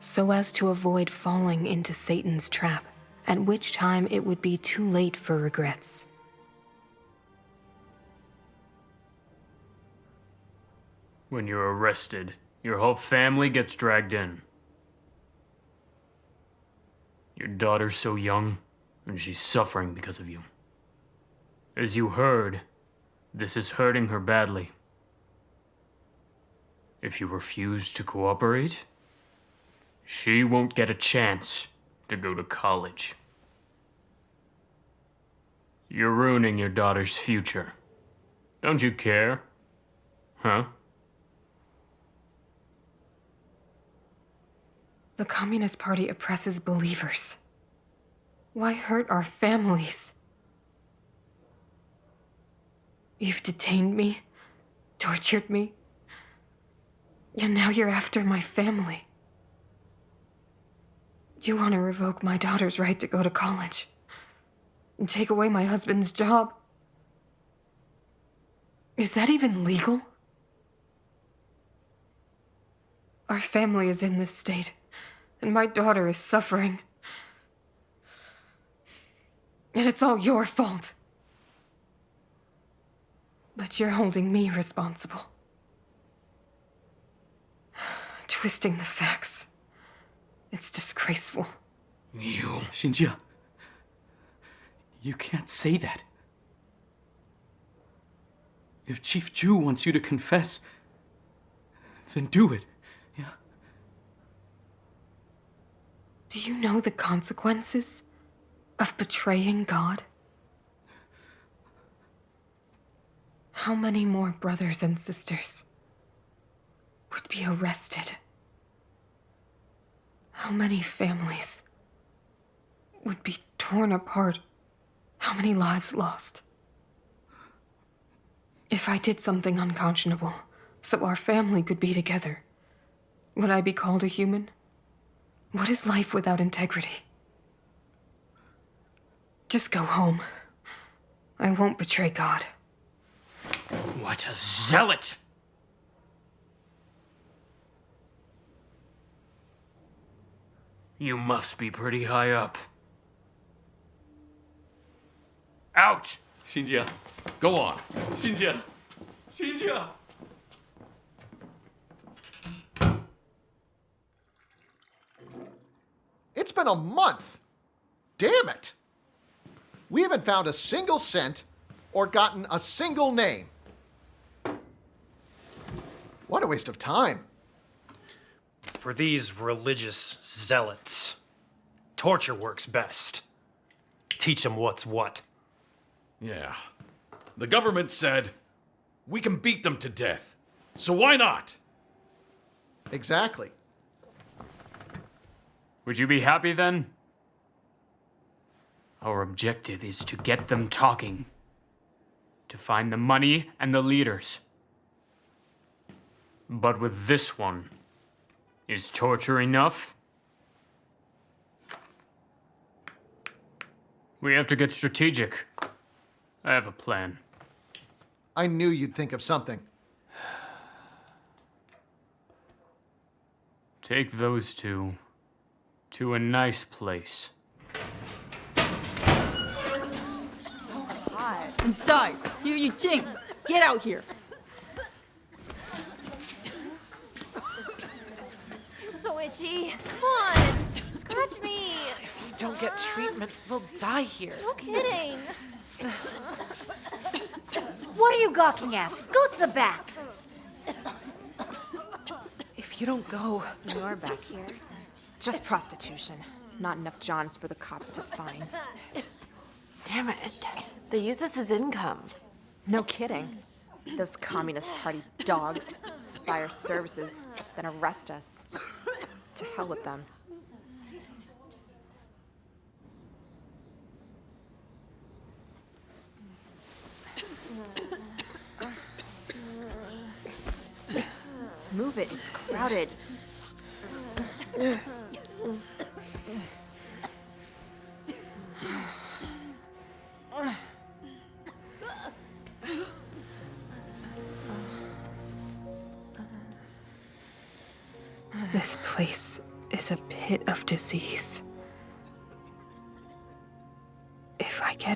Speaker 2: so as to avoid falling into Satan's trap, at which time it would be too late for regrets.
Speaker 10: When you're arrested, your whole family gets dragged in. Your daughter's so young, and she's suffering because of you. As you heard, this is hurting her badly. If you refuse to cooperate, she won't get a chance to go to college. You're ruining your daughter's future. Don't you care? Huh?
Speaker 2: The Communist Party oppresses believers. Why hurt our families? You've detained me, tortured me, and now you're after my family. You want to revoke my daughter's right to go to college and take away my husband's job. Is that even legal? Our family is in this state, and my daughter is suffering. And it's all your fault. But you're holding me responsible. Twisting the facts. It's disgraceful.
Speaker 12: You. Xinjia. You can't say that. If Chief Ju wants you to confess, then do it. Yeah?
Speaker 2: Do you know the consequences of betraying God? How many more brothers and sisters would be arrested? How many families would be torn apart? How many lives lost? If I did something unconscionable so our family could be together, would I be called a human? What is life without integrity? Just go home. I won't betray God.
Speaker 10: What a zealot! You must be pretty high up. Out!
Speaker 12: Xinjia, go on. Xinjia. Xinjia.
Speaker 3: It's been a month. Damn it. We haven't found a single cent or gotten a single name. What a waste of time.
Speaker 8: For these religious zealots, torture works best. Teach them what's what.
Speaker 14: Yeah. The government said we can beat them to death. So why not?
Speaker 3: Exactly.
Speaker 10: Would you be happy then? Our objective is to get them talking. To find the money and the leaders. But with this one, is torture enough? We have to get strategic. I have a plan.
Speaker 3: I knew you'd think of something.
Speaker 10: Take those two to a nice place.
Speaker 23: So Hot. Inside. Yu Yi Jing, get out here.
Speaker 7: I'm so itchy. Come on, scratch me.
Speaker 26: If we don't get treatment, we'll die here.
Speaker 7: No kidding.
Speaker 20: What are you gawking at? Go to the back.
Speaker 26: If you don't go,
Speaker 22: You're back here. Just prostitution. Not enough Johns for the cops to find.
Speaker 6: Damn it. They use this as income.
Speaker 22: No kidding. Those Communist Party dogs buy our services, then arrest us. To hell with them. Move it, it's crowded.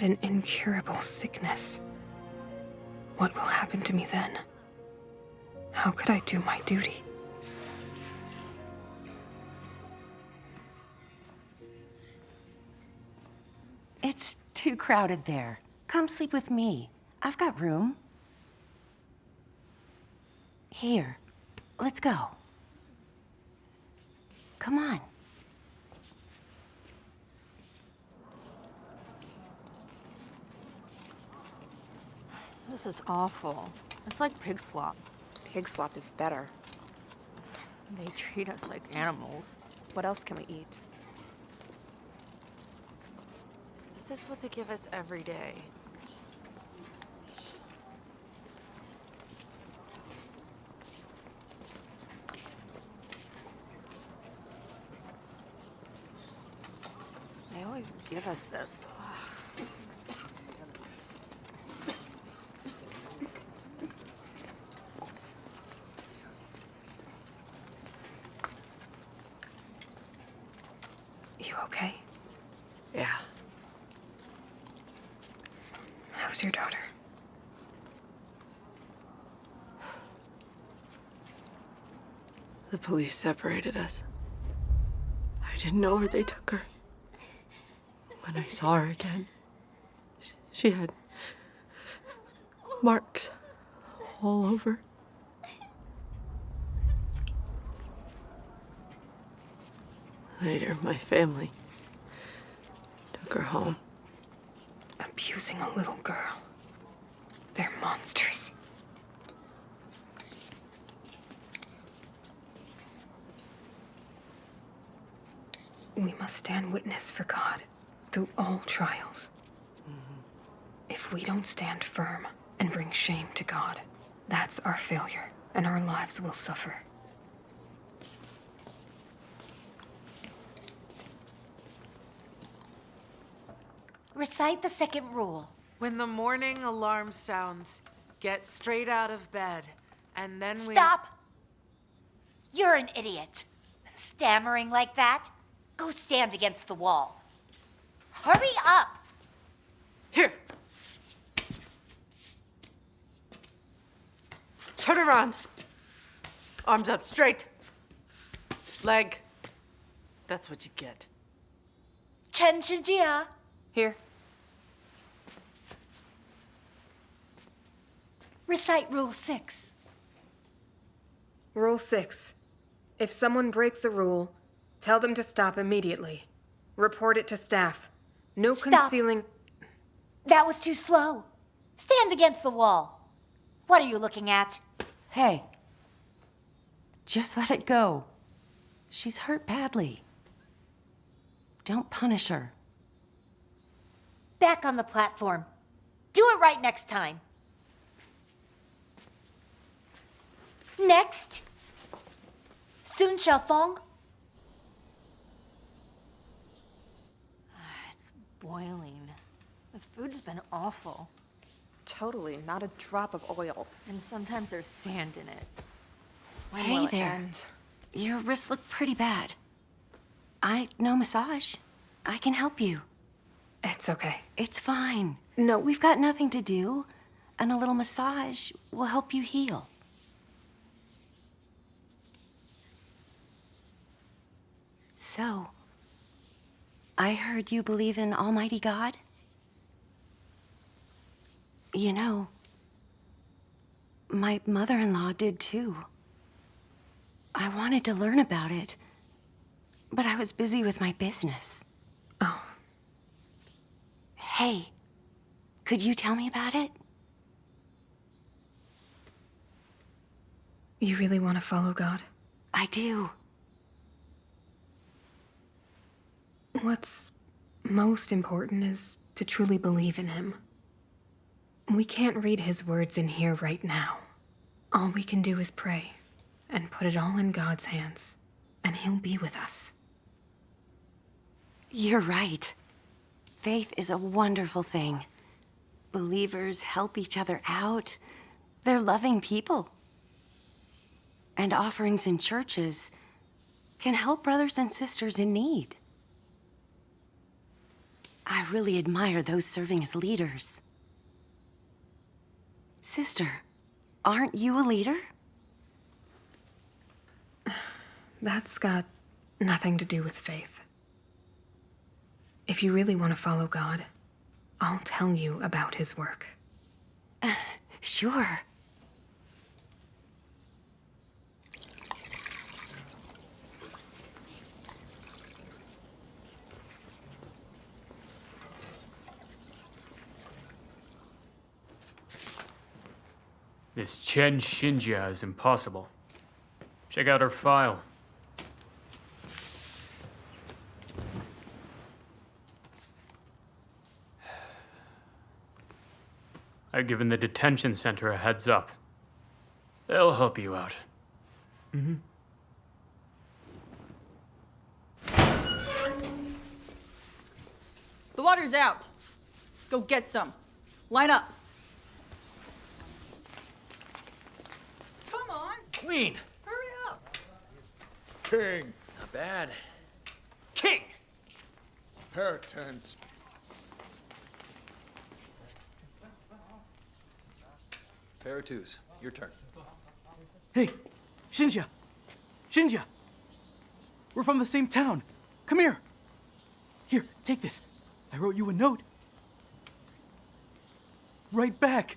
Speaker 2: An incurable sickness, what will happen to me then? How could I do my duty?
Speaker 25: It's too crowded there. Come sleep with me. I've got room. Here, let's go. Come on.
Speaker 22: This is awful. It's like pig slop. Pig slop is better. They treat us like animals. What else can we eat?
Speaker 6: Is this is what they give us every day.
Speaker 22: They always give us this.
Speaker 2: You okay?
Speaker 6: Yeah.
Speaker 2: How's your daughter?
Speaker 6: The police separated us. I didn't know where they took her. When I saw her again, she had marks all over. Later, my family took her home.
Speaker 2: Abusing a little girl. They're monsters. We must stand witness for God through all trials. Mm-hmm. If we don't stand firm and bring shame to God, that's our failure, and our lives will suffer.
Speaker 20: Recite the second rule.
Speaker 26: When the morning alarm sounds, get straight out of bed, and then we.
Speaker 20: Stop! You're an idiot. Stammering like that? Go stand against the wall. Hurry up!
Speaker 6: Here. Turn around. Arms up straight. Leg. That's what you get.
Speaker 20: Chen Xinjia.
Speaker 2: Here.
Speaker 20: Recite Rule 6.
Speaker 2: Rule 6. If someone breaks a rule, tell them to stop immediately. Report it to staff. No
Speaker 20: Stop.
Speaker 2: concealing.
Speaker 20: That was too slow. Stand against the wall. What are you looking at?
Speaker 25: Hey. Just let it go. She's hurt badly. Don't punish her.
Speaker 24: Back on the platform. Do it right next time. Next. Sun Xiaofeng.
Speaker 21: Boiling. The food's been awful.
Speaker 27: Totally, not a drop of oil.
Speaker 21: And sometimes there's sand in it. When
Speaker 25: Hey
Speaker 21: it
Speaker 25: there.
Speaker 21: end?
Speaker 25: Your wrists look pretty bad. I know massage. I can help you.
Speaker 2: It's okay.
Speaker 25: It's fine.
Speaker 2: No.
Speaker 25: We've got nothing to do, and a little massage will help you heal. So, I heard you believe in Almighty God? You know, my mother in law did too. I wanted to learn about it, but I was busy with my business.
Speaker 2: Oh.
Speaker 25: Hey, could you tell me about it?
Speaker 2: You really want to follow God?
Speaker 25: I do.
Speaker 2: What's most important is to truly believe in Him. We can't read His words in here right now. All we can do is pray and put it all in God's hands, and He'll be with us.
Speaker 25: You're right. Faith is a wonderful thing. Believers help each other out. They're loving people. And offerings in churches can help brothers and sisters in need. I really admire those serving as leaders. Sister, aren't you a leader?
Speaker 2: That's got nothing to do with faith. If you really want to follow God, I'll tell you about His work.
Speaker 25: Sure.
Speaker 10: This Chen Xinjia is impossible. Check out her file. I've given the detention center a heads up. They'll help you out. Mm-hmm.
Speaker 23: The water's out. Go get some. Line up. Come on.
Speaker 14: Queen.
Speaker 23: Hurry up.
Speaker 3: King.
Speaker 14: Not bad.
Speaker 10: King.
Speaker 3: Puritans.
Speaker 11: Paratus, your turn.
Speaker 12: Hey, Xinjia! Xinjia! We're from the same town. Come here. Here, take this. I wrote you a note. Right back.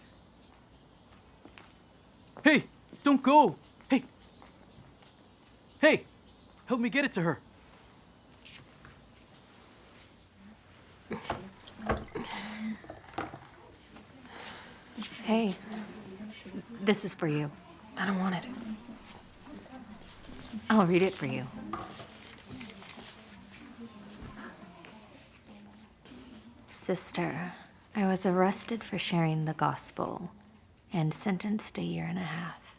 Speaker 12: Hey, don't go. Hey. Help me get it to her.
Speaker 21: Hey, this is for you.
Speaker 2: I don't want it.
Speaker 21: I'll read it for you. Sister, I was arrested for sharing the gospel and sentenced a year and a half.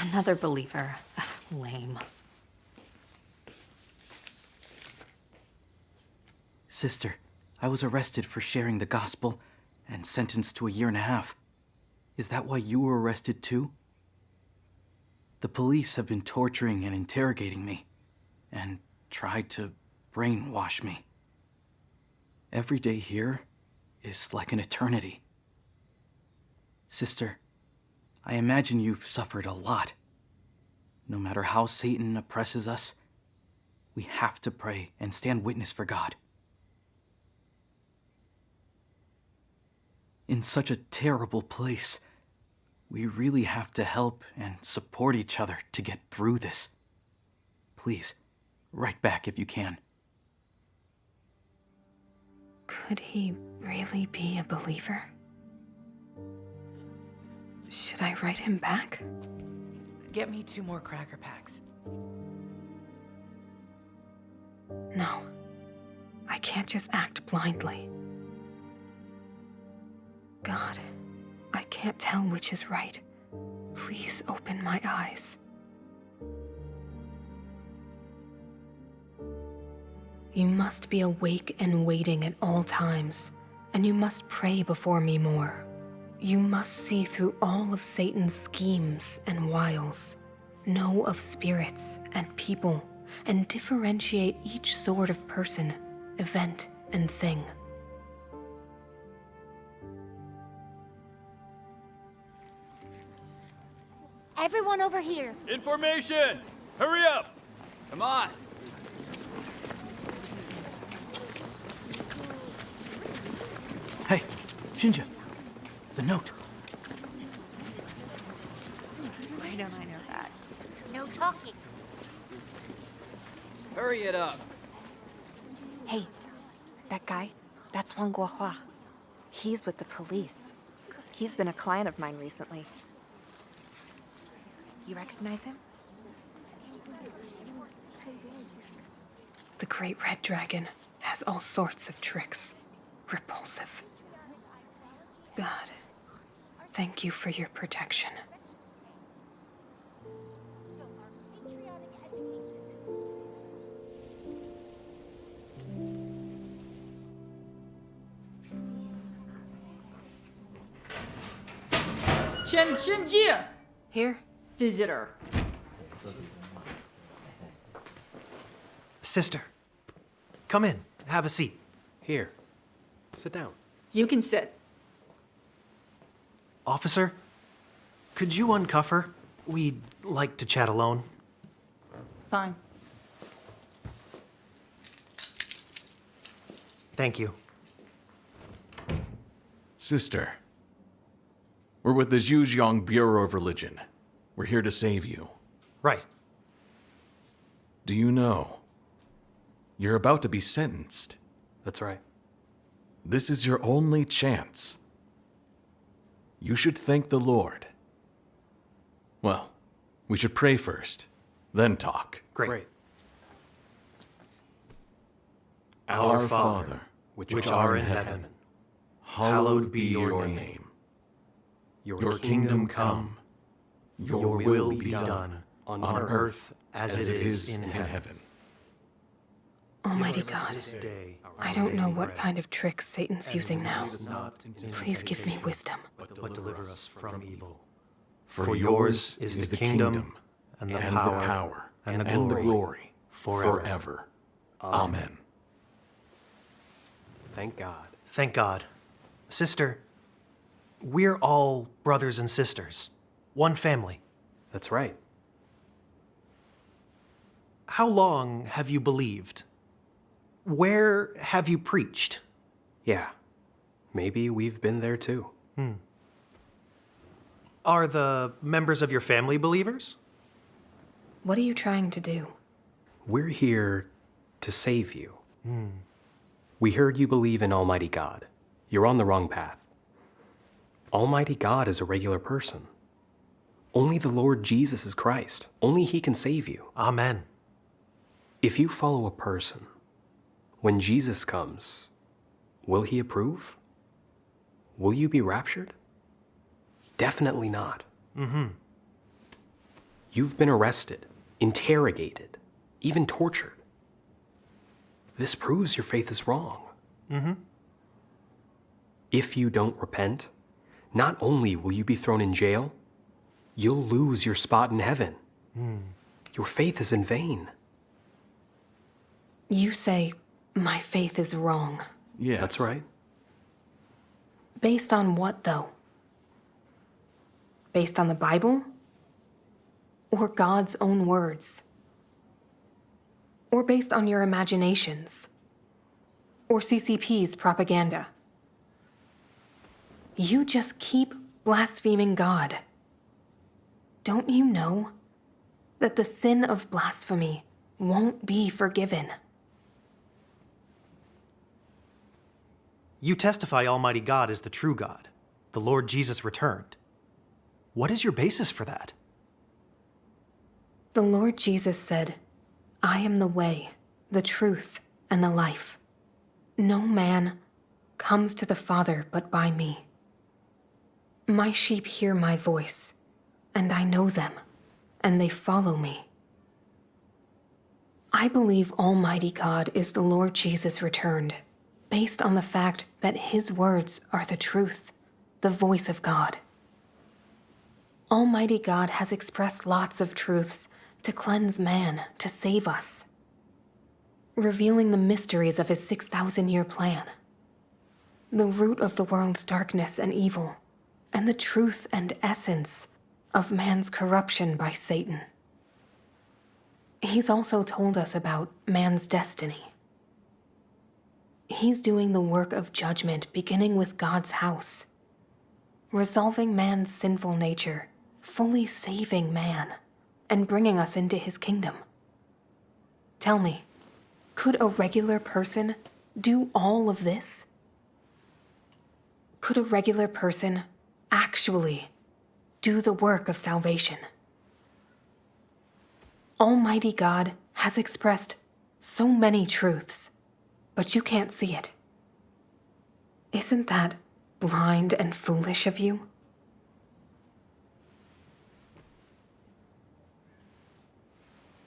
Speaker 21: Another believer. Lame.
Speaker 12: Sister, I was arrested for sharing the gospel and sentenced to a year and a half. Is that why you were arrested too? The police have been torturing and interrogating me and tried to brainwash me. Every day here is like an eternity. Sister, I imagine you've suffered a lot. No matter how Satan oppresses us, we have to pray and stand witness for God. In such a terrible place, we really have to help and support each other to get through this. Please, write back if you can.
Speaker 2: Could he really be a believer? Should I write him back?
Speaker 27: Get me two more cracker packs.
Speaker 2: No. I can't just act blindly. God, I can't tell which is right. Please open my eyes. You must be awake and waiting at all times, and you must pray before me more. You must see through all of Satan's schemes and wiles, know of spirits and people, and differentiate each sort of person, event, and thing.
Speaker 24: Everyone over here.
Speaker 10: Information! Hurry up! Come on!
Speaker 12: Hey, Xinjia, the note.
Speaker 21: Why don't I know that?
Speaker 24: No talking.
Speaker 28: Hurry it up.
Speaker 22: Hey, that guy, that's Wang Guohua. He's with the police. He's been a client of mine recently. You recognize him?
Speaker 2: The Great Red Dragon has all sorts of tricks. Repulsive. God, thank you for your protection.
Speaker 23: Chen Xinjia!
Speaker 2: Here?
Speaker 23: Visitor.
Speaker 8: Sister, come in. Have a seat.
Speaker 5: Here. Sit down.
Speaker 23: You can sit.
Speaker 8: Officer, could you uncuff her? We'd like to chat alone.
Speaker 23: Fine.
Speaker 8: Thank you.
Speaker 11: Sister, we're with the Zhujiang Bureau of Religion. We're here to save you.
Speaker 8: Right.
Speaker 11: Do you know? You're about to be sentenced.
Speaker 5: That's right.
Speaker 11: This is your only chance. You should thank the Lord. Well, we should pray first, then talk.
Speaker 8: Great.
Speaker 11: Our Father,
Speaker 8: which, art in heaven,
Speaker 11: hallowed be your name. Your kingdom come.
Speaker 8: Your will be done on earth as it is in
Speaker 11: heaven.
Speaker 8: Heaven.
Speaker 2: Almighty God,
Speaker 8: this day our
Speaker 2: I don't know what kind of tricks Satan's using now.
Speaker 8: us not into
Speaker 2: Please give me wisdom.
Speaker 8: But deliver us from evil.
Speaker 11: For
Speaker 8: For yours is the kingdom, and the power, and the glory,
Speaker 11: glory
Speaker 8: forever.
Speaker 11: forever.
Speaker 5: Amen.
Speaker 11: Amen.
Speaker 5: Thank God.
Speaker 8: Thank God. Sister, we're all brothers and sisters. One family.
Speaker 5: That's right.
Speaker 8: How long have you believed? Where have you preached?
Speaker 5: Yeah. Maybe we've been there too.
Speaker 8: Hmm. Are the members of your family believers?
Speaker 2: What are you trying to do?
Speaker 5: We're here to save you.
Speaker 8: Hmm.
Speaker 5: We heard you believe in Almighty God. You're on the wrong path. Almighty God is a regular person. Only the Lord Jesus is Christ. Only He can save you.
Speaker 8: Amen.
Speaker 5: If you follow a person, when Jesus comes, will He approve? Will you be raptured? Definitely not.
Speaker 8: Mm-hmm.
Speaker 5: You've been arrested, interrogated, even tortured. This proves your faith is wrong.
Speaker 8: Mm-hmm.
Speaker 5: If you don't repent, not only will you be thrown in jail, you'll lose your spot in heaven.
Speaker 8: Hmm.
Speaker 5: Your faith is in vain.
Speaker 2: You say, my faith is wrong.
Speaker 11: Yeah,
Speaker 5: That's right.
Speaker 2: Based on what, though? Based on the Bible? Or God's own words? Or based on your imaginations? Or CCP's propaganda? You just keep blaspheming God. Don't you know that the sin of blasphemy won't be forgiven?
Speaker 8: You testify Almighty God is the true God. The Lord Jesus returned. What is your basis for that?
Speaker 2: The Lord Jesus said, I am the way, the truth, and the life. No man comes to the Father but by me. My sheep hear my voice, and I know them, and they follow me. I believe Almighty God is the Lord Jesus returned, based on the fact that his words are the truth, the voice of God. Almighty God has expressed lots of truths to cleanse man, to save us, revealing the mysteries of his 6,000 year plan, the root of the world's darkness and evil, and the truth and essence of man's corruption by Satan. He's also told us about man's destiny. He's doing the work of judgment beginning with God's house, resolving man's sinful nature, fully saving man, and bringing us into his kingdom. Tell me, could a regular person do all of this? Could a regular person actually do the work of salvation? Almighty God has expressed so many truths, but you can't see it. Isn't that blind and foolish of you?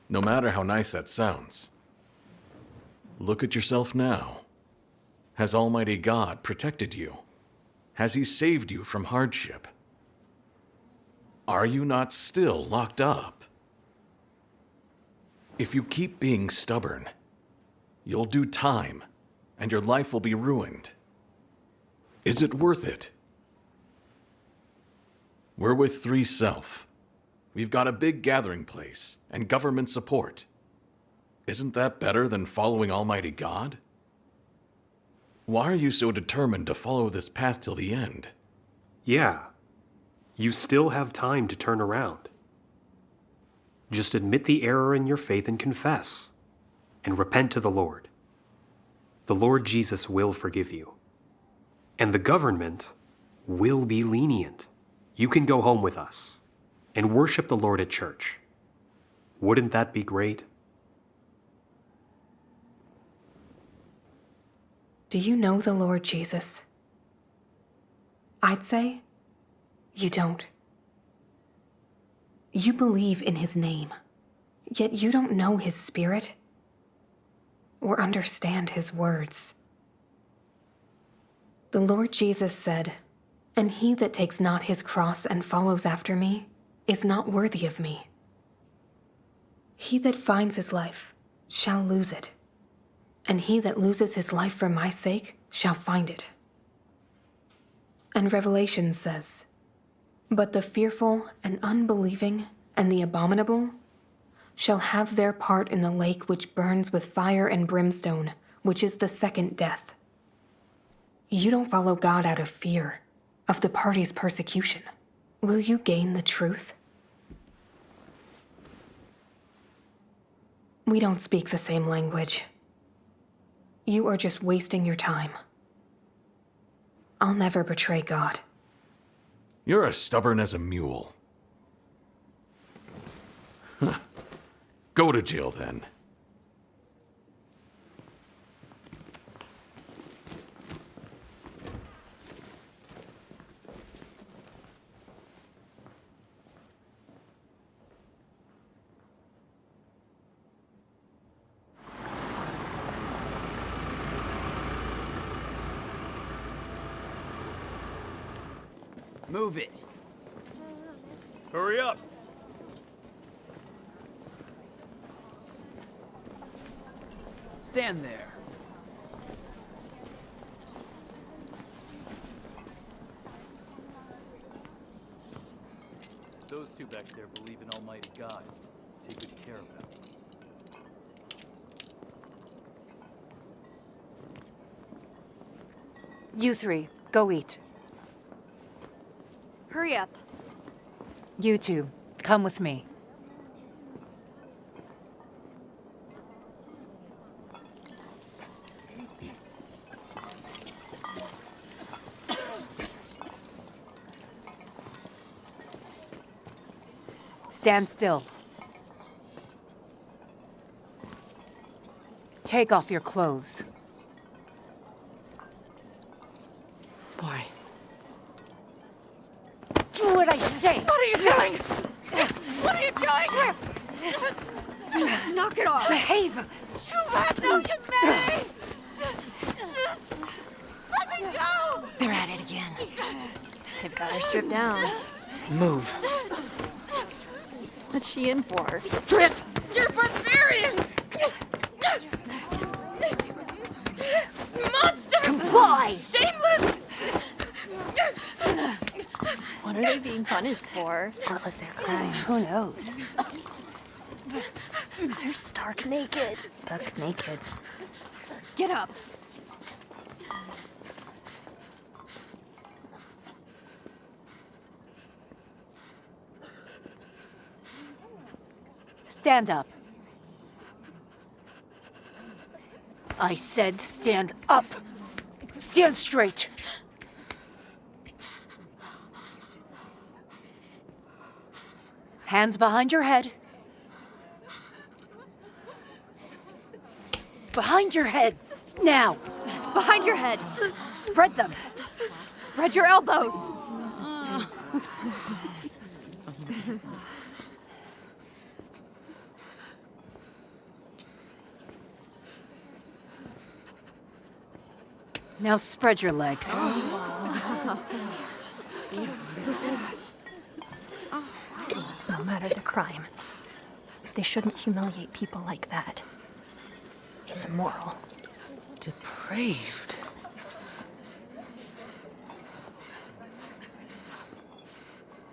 Speaker 15: No matter how nice that sounds, look at yourself now. Has Almighty God protected you? Has He saved you from hardship? Are you not still locked up? If you keep being stubborn, you'll do time, and your life will be ruined. Is it worth it? We're with Three Self. We've got a big gathering place and government support. Isn't that better than following Almighty God? Why are you so determined to follow this path till the end?
Speaker 5: Yeah. You still have time to turn around. Just admit the error in your faith and confess, and repent to the Lord. The Lord Jesus will forgive you. And the government will be lenient. You can go home with us and worship the Lord at church. Wouldn't that be great?
Speaker 2: Do you know the Lord Jesus? I'd say you don't. You believe in his name, yet you don't know his spirit or understand his words. The Lord Jesus said, And he that takes not his cross and follows after me is not worthy of me. He that finds his life shall lose it, and he that loses his life for my sake shall find it. And Revelation says, But the fearful and unbelieving and the abominable shall have their part in the lake which burns with fire and brimstone, which is the second death. You don't follow God out of fear of the party's persecution. Will you gain the truth? We don't speak the same language. You are just wasting your time. I'll never betray God.
Speaker 15: You're as stubborn as a mule. Huh. Go to jail then.
Speaker 28: Move it.
Speaker 10: Hurry up.
Speaker 28: Stand there.
Speaker 12: Those two back there believe in Almighty God. Take good care of them.
Speaker 22: You three, go eat.
Speaker 21: Hurry up.
Speaker 24: You two, come with me. Stand still.
Speaker 20: Take off your clothes.
Speaker 6: Why?
Speaker 20: Do what I say!
Speaker 7: What are you doing? What are you doing?
Speaker 20: Knock it off! Behave!
Speaker 7: Shubat, no, you made Let me go!
Speaker 20: They're at it again. They've got her stripped down. Move.
Speaker 21: What's she in for?
Speaker 7: Strip! You're barbarians! Monster!
Speaker 21: Comply!
Speaker 7: Shameless!
Speaker 21: What are they being punished for?
Speaker 2: What was their crime? Who knows?
Speaker 21: They're stark naked.
Speaker 2: Buck naked.
Speaker 21: Get up.
Speaker 20: Stand up. I said stand up. Stand straight. Hands behind your head. Behind your head. Now.
Speaker 21: Behind your head.
Speaker 20: Spread them.
Speaker 21: Spread your elbows.
Speaker 20: Now spread your legs.
Speaker 21: No matter the crime, they shouldn't humiliate people like that. It's immoral.
Speaker 12: Depraved.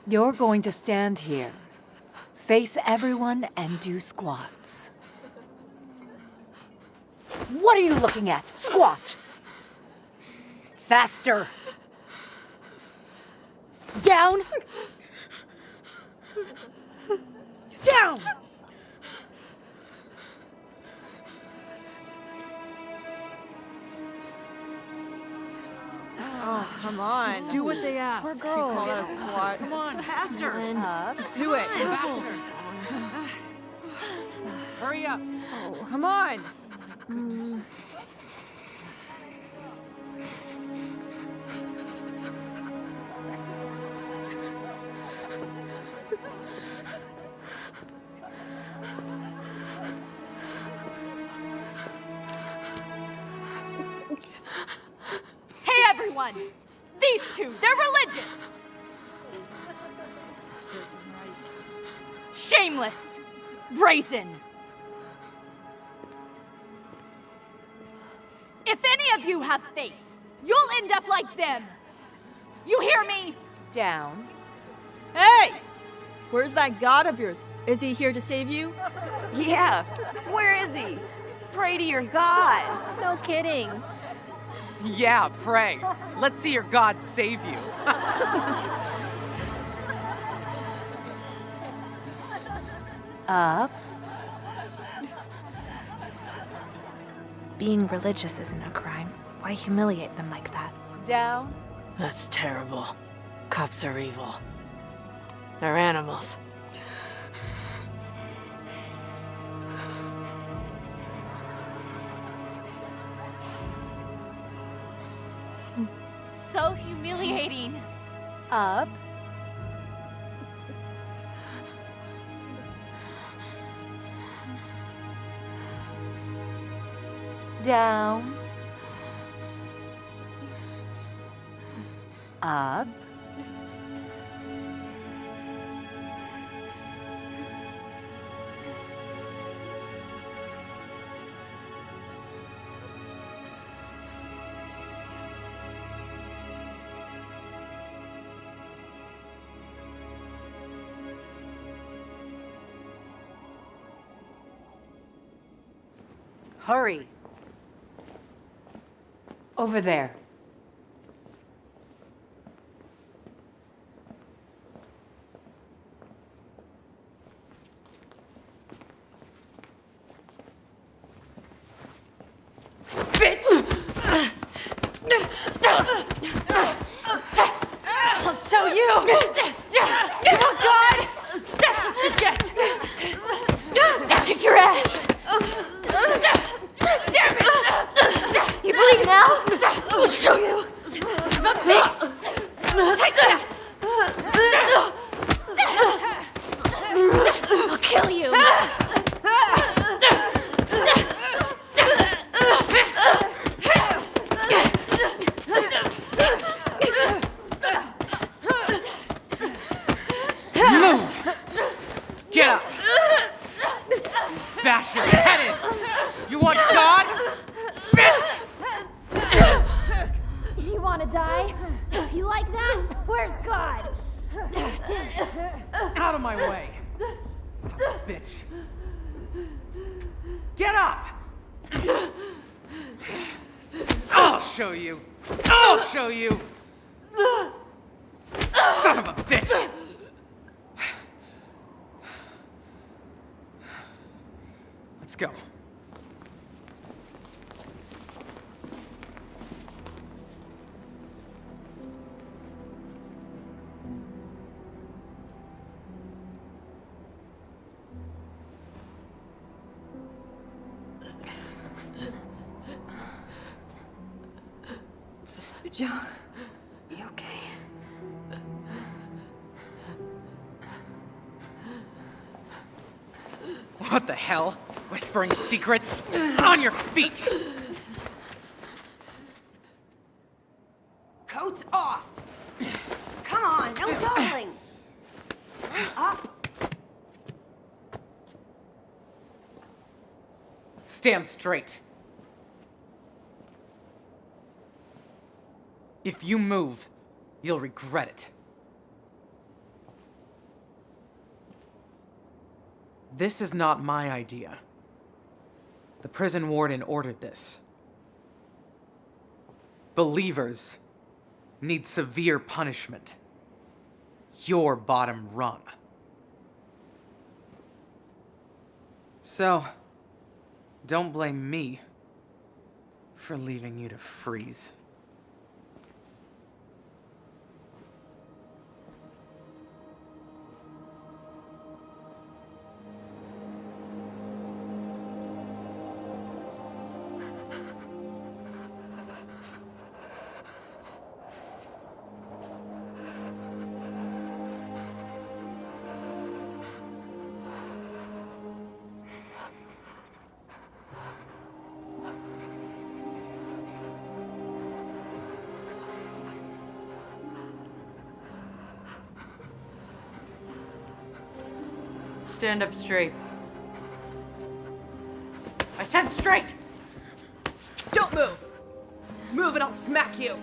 Speaker 20: You're going to stand here, face everyone, and do squats. What are you looking at? Squat! Faster! Down! Down!
Speaker 27: Come on.
Speaker 6: Just do what they ask.
Speaker 27: Poor girls.
Speaker 6: Call that a squat.
Speaker 27: Come on, faster.
Speaker 6: Up.
Speaker 27: Just do it.
Speaker 6: Faster.
Speaker 27: Hurry up. Come on.
Speaker 21: Hey, If any of you have faith, you'll end up like them! You hear me?
Speaker 20: Down.
Speaker 23: Hey! Where's that god of yours? Is he here to save you?
Speaker 25: Yeah. Where is he? Pray to your God.
Speaker 21: No kidding.
Speaker 26: Yeah, pray. Let's see your God save you.
Speaker 2: Up. Being religious isn't a crime. Why humiliate them like that?
Speaker 20: Down.
Speaker 6: That's terrible. Cops are evil. They're animals.
Speaker 21: So humiliating.
Speaker 20: Up. Down. Up. Hurry. Over there.
Speaker 7: Bitch!
Speaker 20: I'll show you!
Speaker 7: Oh, God! That's what you get! I'll kick your ass!
Speaker 26: Get up! Bash your head in! You want God? Bitch!
Speaker 29: You wanna die? You like that? Where's God?
Speaker 26: Out of my way! Son of a bitch. Get up! I'll show you! I'll show you! Son of a bitch! Hell? Whispering secrets? On your feet!
Speaker 25: Coats off! Come on, no dawdling! Up!
Speaker 26: Stand straight. If you move, you'll regret it. This is not my idea. The prison warden ordered this. Believers need severe punishment. Your bottom rung. So, don't blame me for leaving you to freeze.
Speaker 6: Stand up straight.
Speaker 26: I said straight! Don't move! Move and I'll smack you!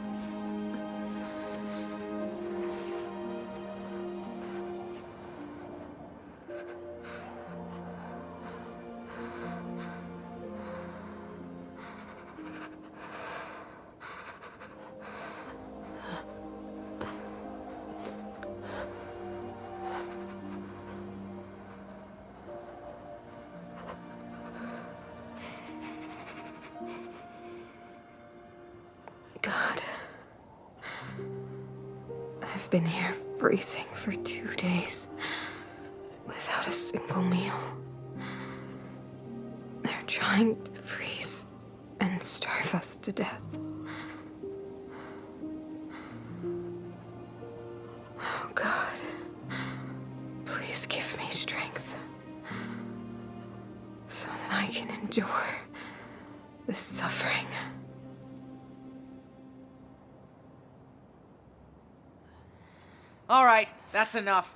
Speaker 26: That's enough.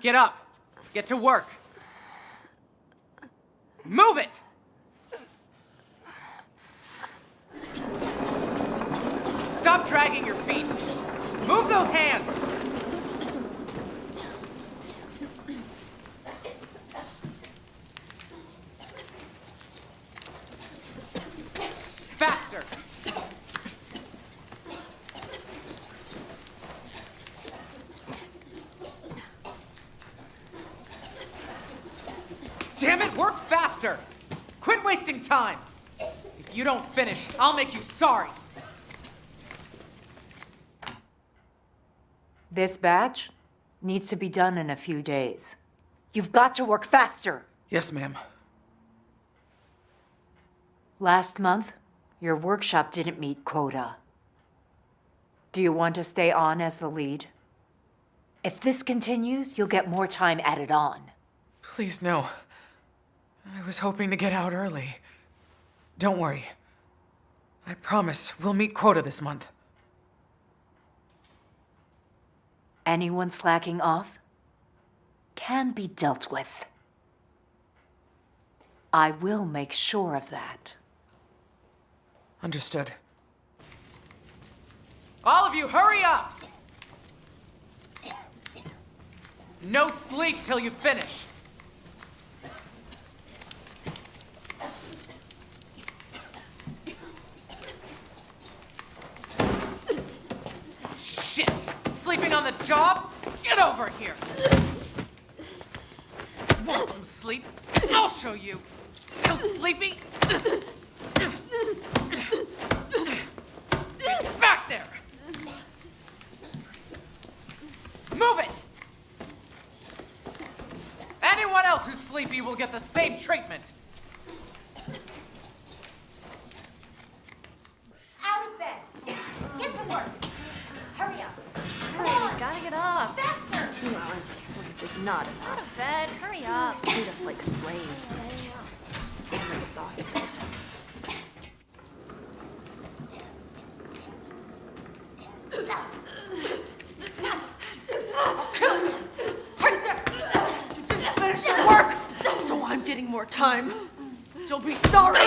Speaker 26: Get up. Get to work. Move it! Stop dragging your feet. Move those hands. Faster. Damn it, work faster! Quit wasting time! If you don't finish, I'll make you sorry!
Speaker 20: This batch needs to be done in a few days. You've got to work faster.
Speaker 26: Yes, ma'am.
Speaker 20: Last month, your workshop didn't meet quota. Do you want to stay on as the lead? If this continues, you'll get more time added on.
Speaker 26: Please, no. I was hoping to get out early. Don't worry. I promise we'll meet quota this month.
Speaker 20: Anyone slacking off can be dealt with. I will make sure of that.
Speaker 26: Understood. All of you, hurry up! No sleep till you finish. Shit! Sleeping on the job? Get over here! Want some sleep? I'll show you. Still sleepy? Get back there! Move it! Anyone else who's sleepy will get the same treatment.
Speaker 24: Out of bed. Get to work. Hurry up.
Speaker 21: Hurry, gotta get up.
Speaker 24: Faster.
Speaker 21: Two hours of sleep is not enough. Out of bed, hurry up. Treat us like slaves. I'm exhausted.
Speaker 6: Kill you! Right there! You didn't finish your work, so I'm getting more time. You'll be sorry.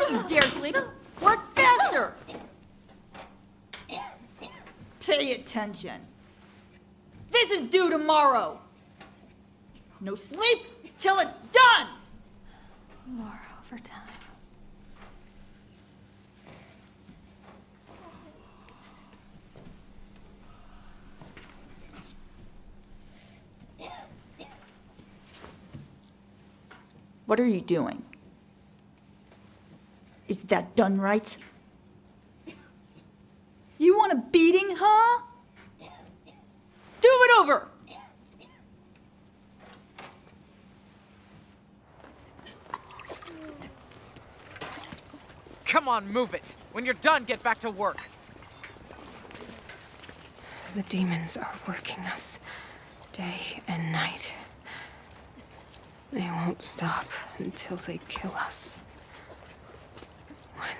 Speaker 23: Don't you dare sleep! Work faster! Pay attention. This is due tomorrow. No sleep till it's done!
Speaker 2: More overtime.
Speaker 23: What are you doing? Is that done right? You want a beating, huh? Do it over!
Speaker 26: Come on, move it. When you're done, get back to work.
Speaker 2: The demons are working us day and night. They won't stop until they kill us.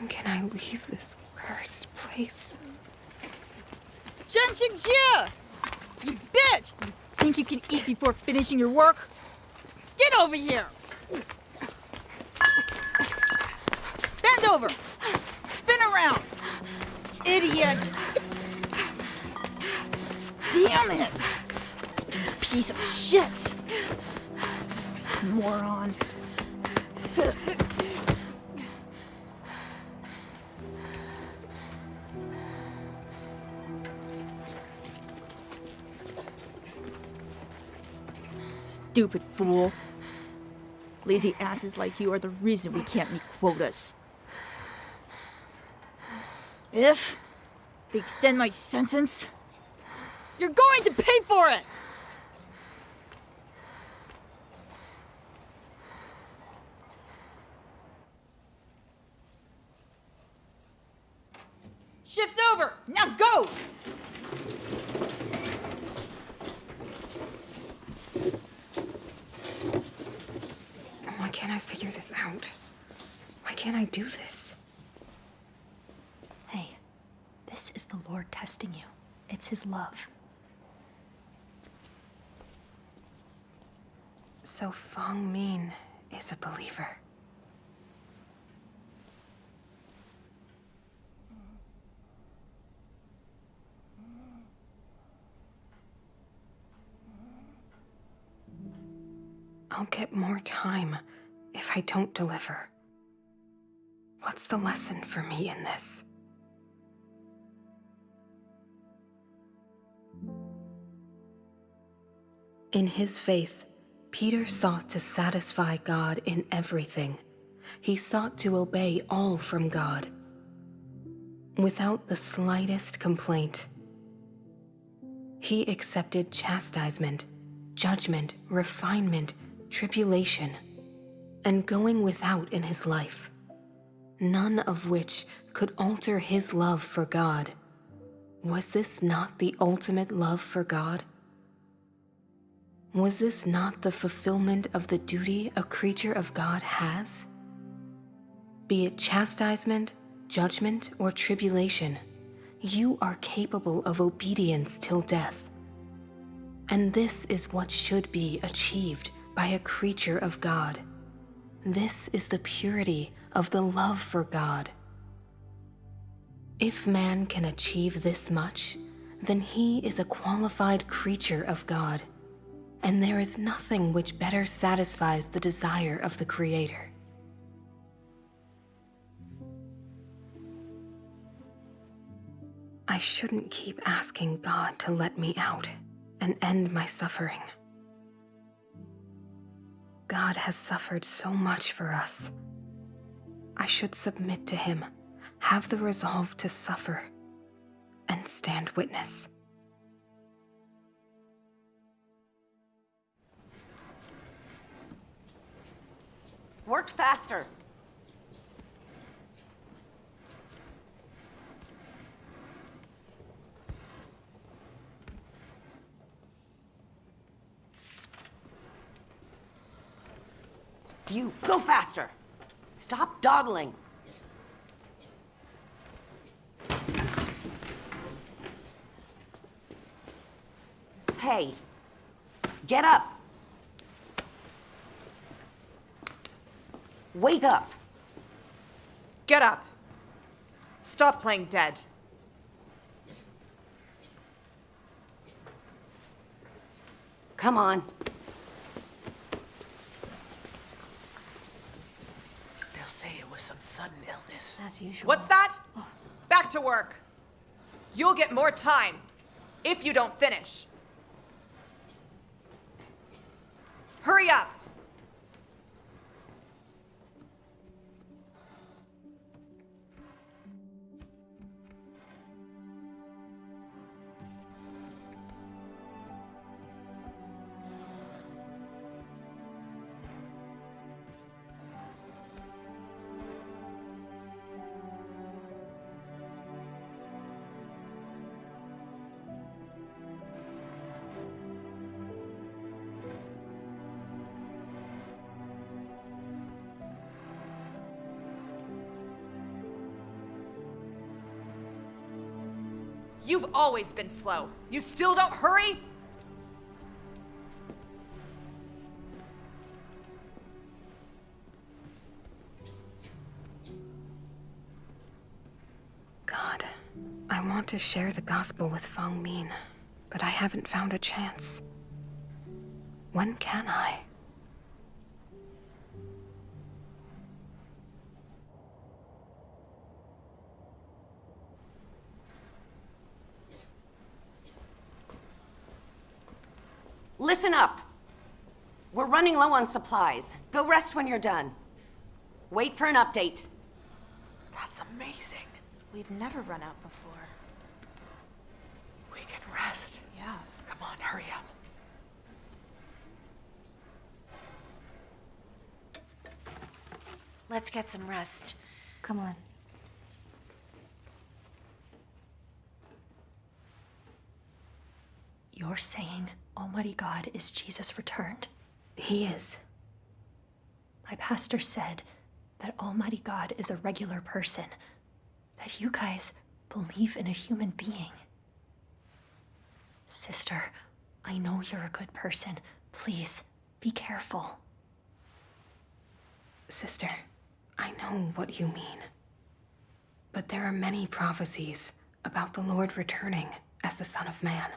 Speaker 2: When can I leave this cursed place?
Speaker 23: Chen Xinjia! You bitch! You think you can eat before finishing your work? Get over here! Bend over! Spin around! Idiot! Damn it! Piece of shit! Moron. Stupid fool. Lazy asses like you are the reason we can't meet quotas. If they extend my sentence, You're going to pay for it! Shift's over! Now go!
Speaker 2: Why can't I figure this out? Why can't I do this?
Speaker 30: Hey, this is the Lord testing you. It's His love.
Speaker 2: So Fong Min is a believer. I'll get more time if I don't deliver. What's the lesson for me in this? In his faith, Peter sought to satisfy God in everything. He sought to obey all from God without the slightest complaint. He accepted chastisement, judgment, refinement, tribulation, and going without in his life, none of which could alter his love for God. Was this not the ultimate love for God? Was this not the fulfillment of the duty a creature of God has? Be it chastisement, judgment, or tribulation, you are capable of obedience till death. And this is what should be achieved by a creature of God. This is the purity of the love for God. If man can achieve this much, then he is a qualified creature of God, and there is nothing which better satisfies the desire of the Creator. I shouldn't keep asking God to let me out and end my suffering. God has suffered so much for us. I should submit to Him, have the resolve to suffer, and stand witness.
Speaker 25: Work faster. You, go faster. Stop dawdling. Hey, get up. Wake up.
Speaker 22: Get up. Stop playing dead.
Speaker 25: Come on.
Speaker 26: They'll say it was some sudden illness.
Speaker 30: As usual.
Speaker 22: What's that? Oh. Back to work. You'll get more time if you don't finish. Hurry up. You've always been slow. You still don't hurry?
Speaker 2: God, I want to share the gospel with Fong Min, but I haven't found a chance. When can I?
Speaker 25: Listen up. We're running low on supplies. Go rest when you're done. Wait for an update.
Speaker 26: That's amazing.
Speaker 22: We've never run out before.
Speaker 26: We we can rest.
Speaker 22: Yeah.
Speaker 26: Come on, hurry up.
Speaker 20: Let's get some rest.
Speaker 30: Come on. You're saying Almighty God is Jesus returned?
Speaker 18: He is.
Speaker 30: My pastor said that Almighty God is a regular person, that you guys believe in a human being. Sister, I know you're a good person. Please, be careful.
Speaker 18: Sister, I know what you mean. But there are many prophecies about the Lord returning as the Son of Man.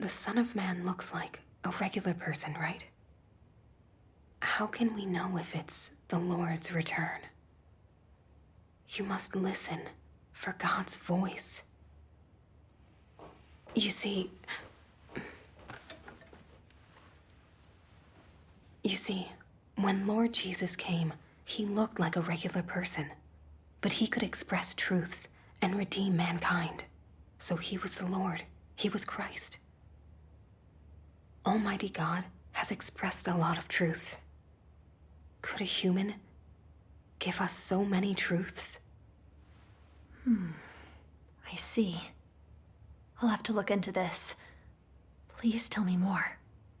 Speaker 18: The Son of Man looks like a regular person, right? How can we know if it's the Lord's return? You must listen for God's voice. You see, you see, when Lord Jesus came, he looked like a regular person, but he could express truths and redeem mankind. So he was the Lord, he was Christ. Almighty God has expressed a lot of truths. Could a human give us so many truths?
Speaker 30: Hmm. I see. I'll have to look into this. Please tell me more.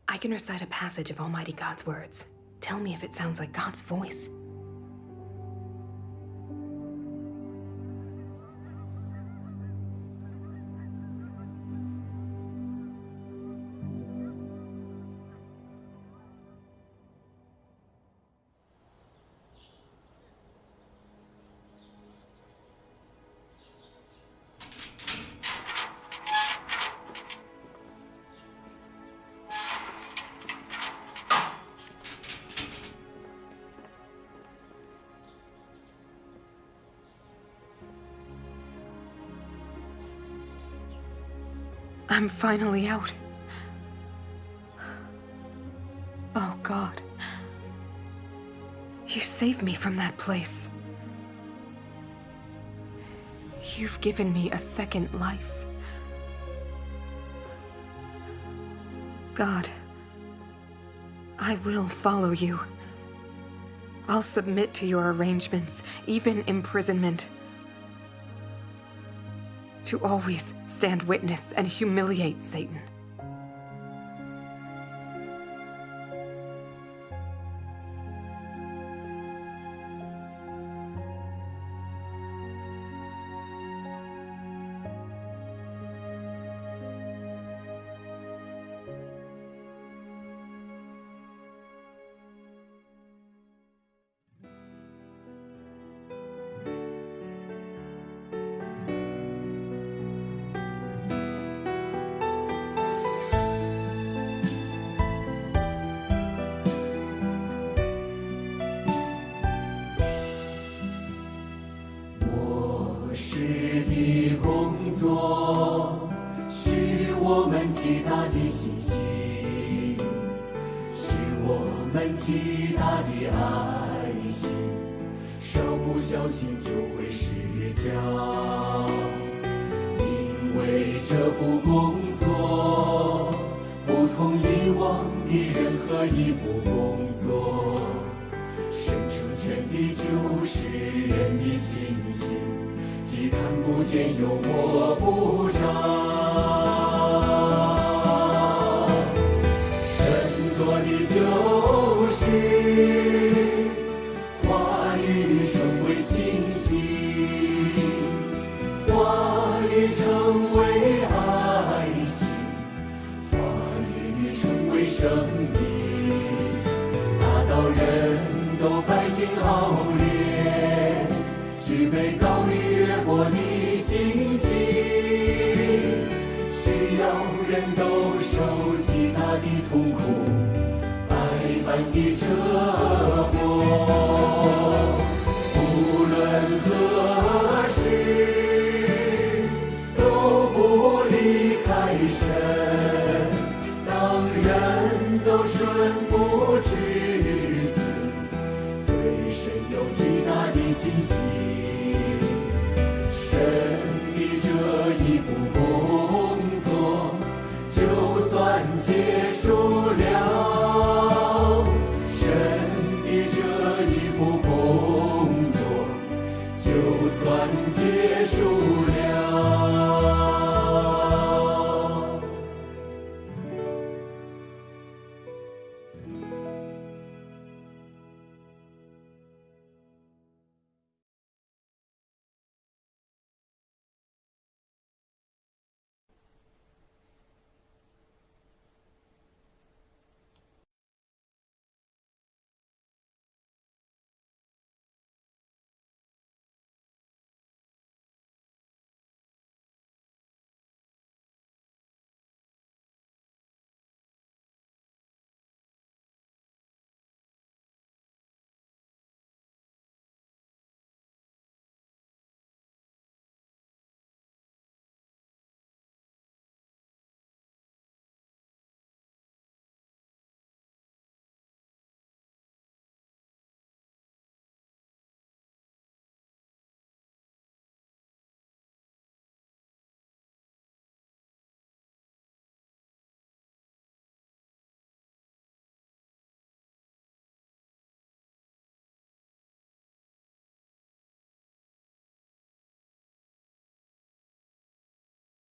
Speaker 18: I can recite a passage of Almighty God's words. Tell me if it sounds like God's voice. Finally out. Oh, God. You saved me from that place. You've given me a second life. God, I will follow you. I'll submit to your arrangements, even imprisonment. To always stand witness and humiliate Satan. 作许我们极大的信心，许我们极大的爱心，稍不小心就会失脚。因为这不过。天有我